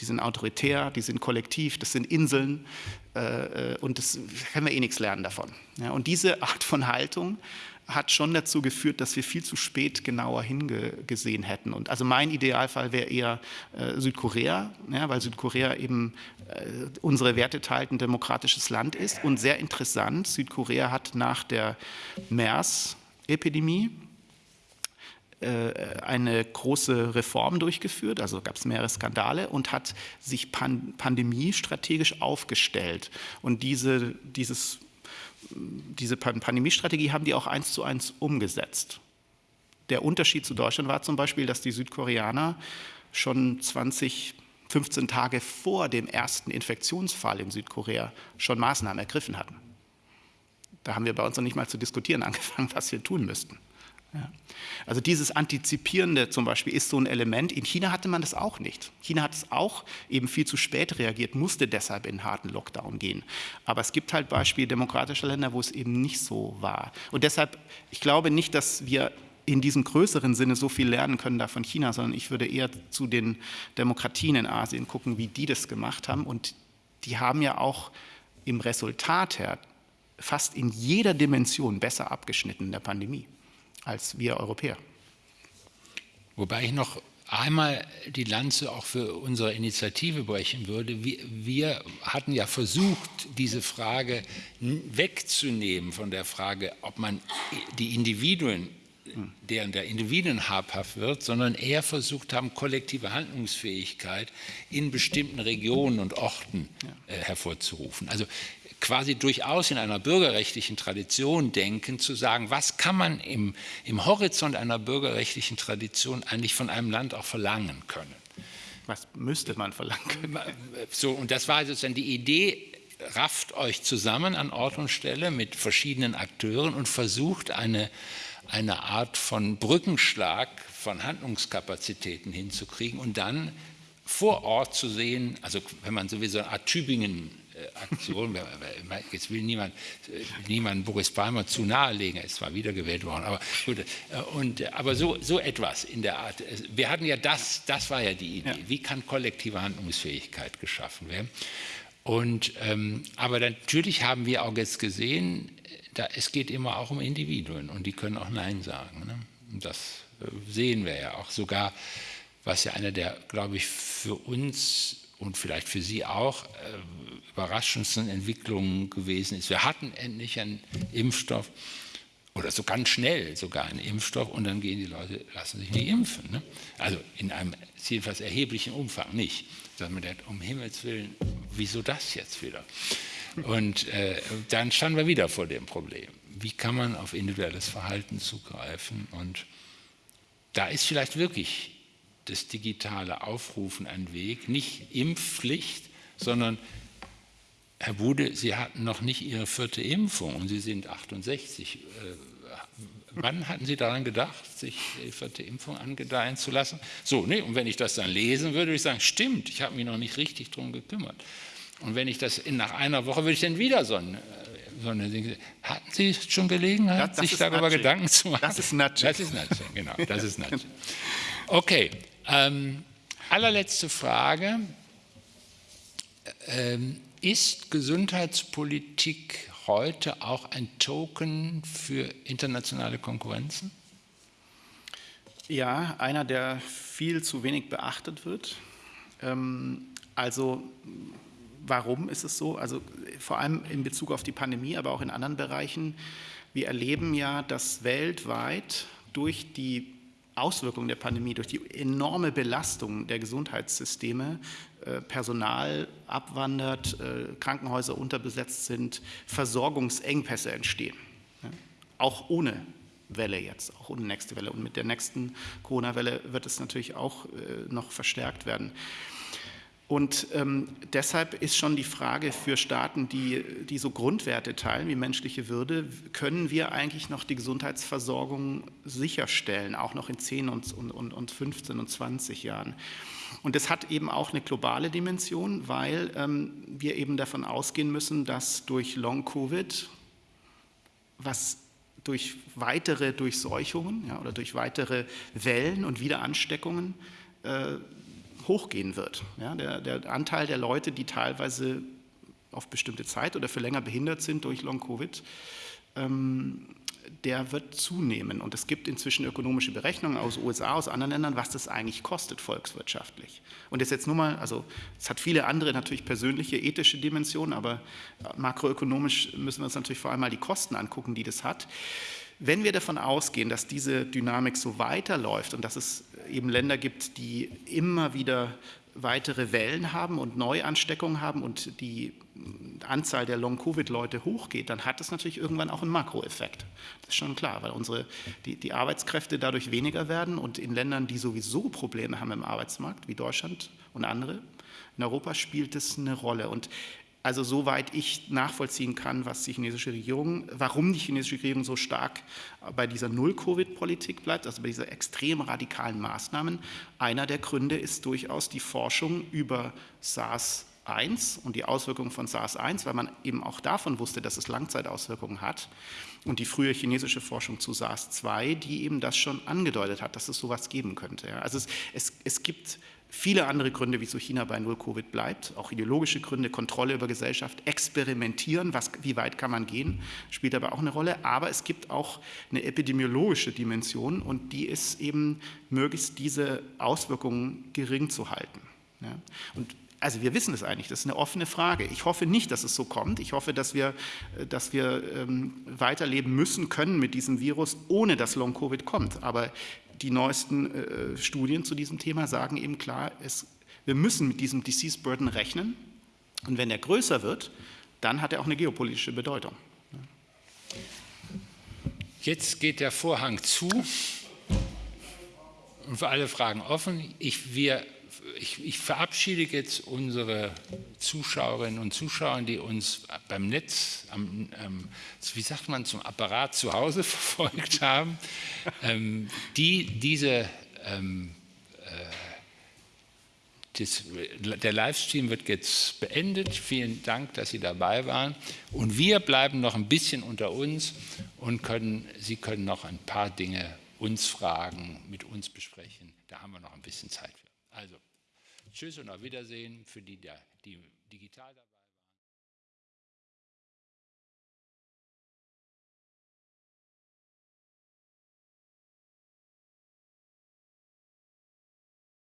die sind autoritär, die sind kollektiv, das sind Inseln äh, äh, und das können wir eh nichts lernen davon. Ja, und diese Art von Haltung hat schon dazu geführt, dass wir viel zu spät genauer hingesehen hätten. Und also mein Idealfall wäre eher äh, Südkorea, ja, weil Südkorea eben äh, unsere Werte teilt, ein demokratisches Land ist. Und sehr interessant, Südkorea hat nach der MERS-Epidemie eine große Reform durchgeführt, also gab es mehrere Skandale und hat sich pan pandemiestrategisch aufgestellt. Und diese, dieses, diese Pandemiestrategie haben die auch eins zu eins umgesetzt. Der Unterschied zu Deutschland war zum Beispiel, dass die Südkoreaner schon 20, 15 Tage vor dem ersten Infektionsfall in Südkorea schon Maßnahmen ergriffen hatten. Da haben wir bei uns noch nicht mal zu diskutieren angefangen, was wir tun müssten. Ja. Also dieses Antizipierende zum Beispiel ist so ein Element. In China hatte man das auch nicht. China hat es auch eben viel zu spät reagiert, musste deshalb in harten Lockdown gehen. Aber es gibt halt Beispiele demokratischer Länder, wo es eben nicht so war. Und deshalb, ich glaube nicht, dass wir in diesem größeren Sinne so viel lernen können da von China, sondern ich würde eher zu den Demokratien in Asien gucken, wie die das gemacht haben. Und die haben ja auch im Resultat her fast in jeder Dimension besser abgeschnitten in der Pandemie als wir Europäer. Wobei ich noch einmal die Lanze auch für unsere Initiative brechen würde. Wir, wir, hatten ja versucht, diese Frage wegzunehmen von der Frage, ob man die Individuen, deren der Individuen habhaft wird, sondern eher versucht haben, kollektive Handlungsfähigkeit in bestimmten Regionen und Orten äh, hervorzurufen. Also quasi durchaus in einer bürgerrechtlichen Tradition denken, zu sagen, was kann man im, im Horizont einer bürgerrechtlichen Tradition eigentlich von einem Land auch verlangen können. Was müsste man verlangen können? So, und das war sozusagen die Idee, rafft euch zusammen an Ort und Stelle mit verschiedenen Akteuren und versucht eine, eine Art von Brückenschlag von Handlungskapazitäten hinzukriegen und dann vor Ort zu sehen, also wenn man sowieso eine Art Tübingen Aktion, jetzt will niemand, niemand Boris Palmer zu nahelegen, er ist zwar wiedergewählt worden, aber gut, äh, und, aber so, so etwas in der Art. Wir hatten ja das, das war ja die Idee, ja. wie kann kollektive Handlungsfähigkeit geschaffen werden. Und, ähm, aber natürlich haben wir auch jetzt gesehen, da, es geht immer auch um Individuen und die können auch Nein sagen. Ne? Das äh, sehen wir ja auch sogar, was ja einer der, glaube ich, für uns und vielleicht für Sie auch äh, überraschendsten Entwicklungen gewesen ist. Wir hatten endlich einen Impfstoff oder so ganz schnell sogar einen Impfstoff und dann gehen die Leute, lassen sich nicht impfen. Ne? Also in einem jedenfalls erheblichen Umfang nicht. Dass man denkt, um Himmels Willen, wieso das jetzt wieder? Und äh, dann standen wir wieder vor dem Problem. Wie kann man auf individuelles Verhalten zugreifen? Und da ist vielleicht wirklich das digitale Aufrufen ein Weg, nicht Impfpflicht, sondern Herr Bude, Sie hatten noch nicht Ihre vierte Impfung und Sie sind 68. Äh, wann hatten Sie daran gedacht, sich die vierte Impfung angedeihen zu lassen? So, ne, und wenn ich das dann lesen würde, würde ich sagen, stimmt, ich habe mich noch nicht richtig darum gekümmert. Und wenn ich das in, nach einer Woche würde ich dann wieder so ein so eine Dinge. Hatten Sie schon Gelegenheit, das, das sich darüber Nudging. Gedanken zu machen? Das ist Nudging. Das ist Nudging, genau. Das ist Nudging. Okay, ähm, allerletzte Frage. Ähm, ist Gesundheitspolitik heute auch ein Token für internationale Konkurrenzen? Ja, einer, der viel zu wenig beachtet wird. Ähm, also warum ist es so? Also vor allem in Bezug auf die Pandemie, aber auch in anderen Bereichen. Wir erleben ja, dass weltweit durch die Auswirkungen der Pandemie, durch die enorme Belastung der Gesundheitssysteme, Personal abwandert, äh, Krankenhäuser unterbesetzt sind, Versorgungsengpässe entstehen. Auch ohne Welle jetzt, auch ohne nächste Welle. Und mit der nächsten Corona-Welle wird es natürlich auch äh, noch verstärkt werden. Und ähm, deshalb ist schon die Frage für Staaten, die, die so Grundwerte teilen wie menschliche Würde, können wir eigentlich noch die Gesundheitsversorgung sicherstellen, auch noch in 10 und, und, und 15 und 20 Jahren. Und das hat eben auch eine globale Dimension, weil ähm, wir eben davon ausgehen müssen, dass durch Long-Covid, was durch weitere Durchseuchungen ja, oder durch weitere Wellen und Wiederansteckungen äh, hochgehen wird. Ja, der, der, Anteil der Leute, die teilweise auf bestimmte Zeit oder für länger behindert sind durch Long-Covid, ähm, der wird zunehmen. Und es gibt inzwischen ökonomische Berechnungen aus USA, aus anderen Ländern, was das eigentlich kostet volkswirtschaftlich. Und das jetzt nur mal, also es hat viele andere natürlich persönliche, ethische Dimensionen, aber makroökonomisch müssen wir uns natürlich vor allem mal die Kosten angucken, die das hat. Wenn wir davon ausgehen, dass diese Dynamik so weiterläuft und dass es eben Länder gibt, die immer wieder weitere Wellen haben und Neuansteckungen haben und die Anzahl der Long-Covid-Leute hochgeht, dann hat das natürlich irgendwann auch einen Makroeffekt. Das ist schon klar, weil unsere, die, die Arbeitskräfte dadurch weniger werden und in Ländern, die sowieso Probleme haben im Arbeitsmarkt, wie Deutschland und andere, in Europa spielt das eine Rolle. Und also soweit ich nachvollziehen kann, was die chinesische Regierung, warum die chinesische Regierung so stark bei dieser Null-Covid-Politik bleibt, also bei dieser extrem radikalen Maßnahmen. Einer der Gründe ist durchaus die Forschung über SARS-1 und die Auswirkungen von SARS-1, weil man eben auch davon wusste, dass es Langzeitauswirkungen hat. Und die frühe chinesische Forschung zu SARS-2, die eben das schon angedeutet hat, dass es sowas geben könnte. Also es, es, es gibt viele andere Gründe, wieso China bei Null-Covid bleibt, auch ideologische Gründe, Kontrolle über Gesellschaft, experimentieren, was, wie weit kann man gehen, spielt aber auch eine Rolle. Aber es gibt auch eine epidemiologische Dimension und die ist eben, möglichst diese Auswirkungen gering zu halten. Ja? Und also wir wissen es eigentlich, das ist eine offene Frage. Ich hoffe nicht, dass es so kommt. Ich hoffe, dass wir, dass wir ähm, weiterleben müssen können mit diesem Virus, ohne dass Long-Covid kommt. Aber die neuesten äh, Studien zu diesem Thema sagen eben klar, es, wir müssen mit diesem Disease Burden rechnen. Und wenn er größer wird, dann hat er auch eine geopolitische Bedeutung. Jetzt geht der Vorhang zu und für alle Fragen offen. Ich, wir ich, ich, verabschiede jetzt unsere Zuschauerinnen und Zuschauer, die uns beim Netz, am, ähm, wie sagt man, zum Apparat zu Hause verfolgt haben, ähm, die diese ähm, äh, das, der Livestream wird jetzt beendet. Vielen Dank, dass Sie dabei waren. Und wir bleiben noch ein bisschen unter uns und können, Sie können noch ein paar Dinge uns fragen, mit uns besprechen. Da haben wir noch ein bisschen Zeit für. Also. Tschüss und auf Wiedersehen für die, die digital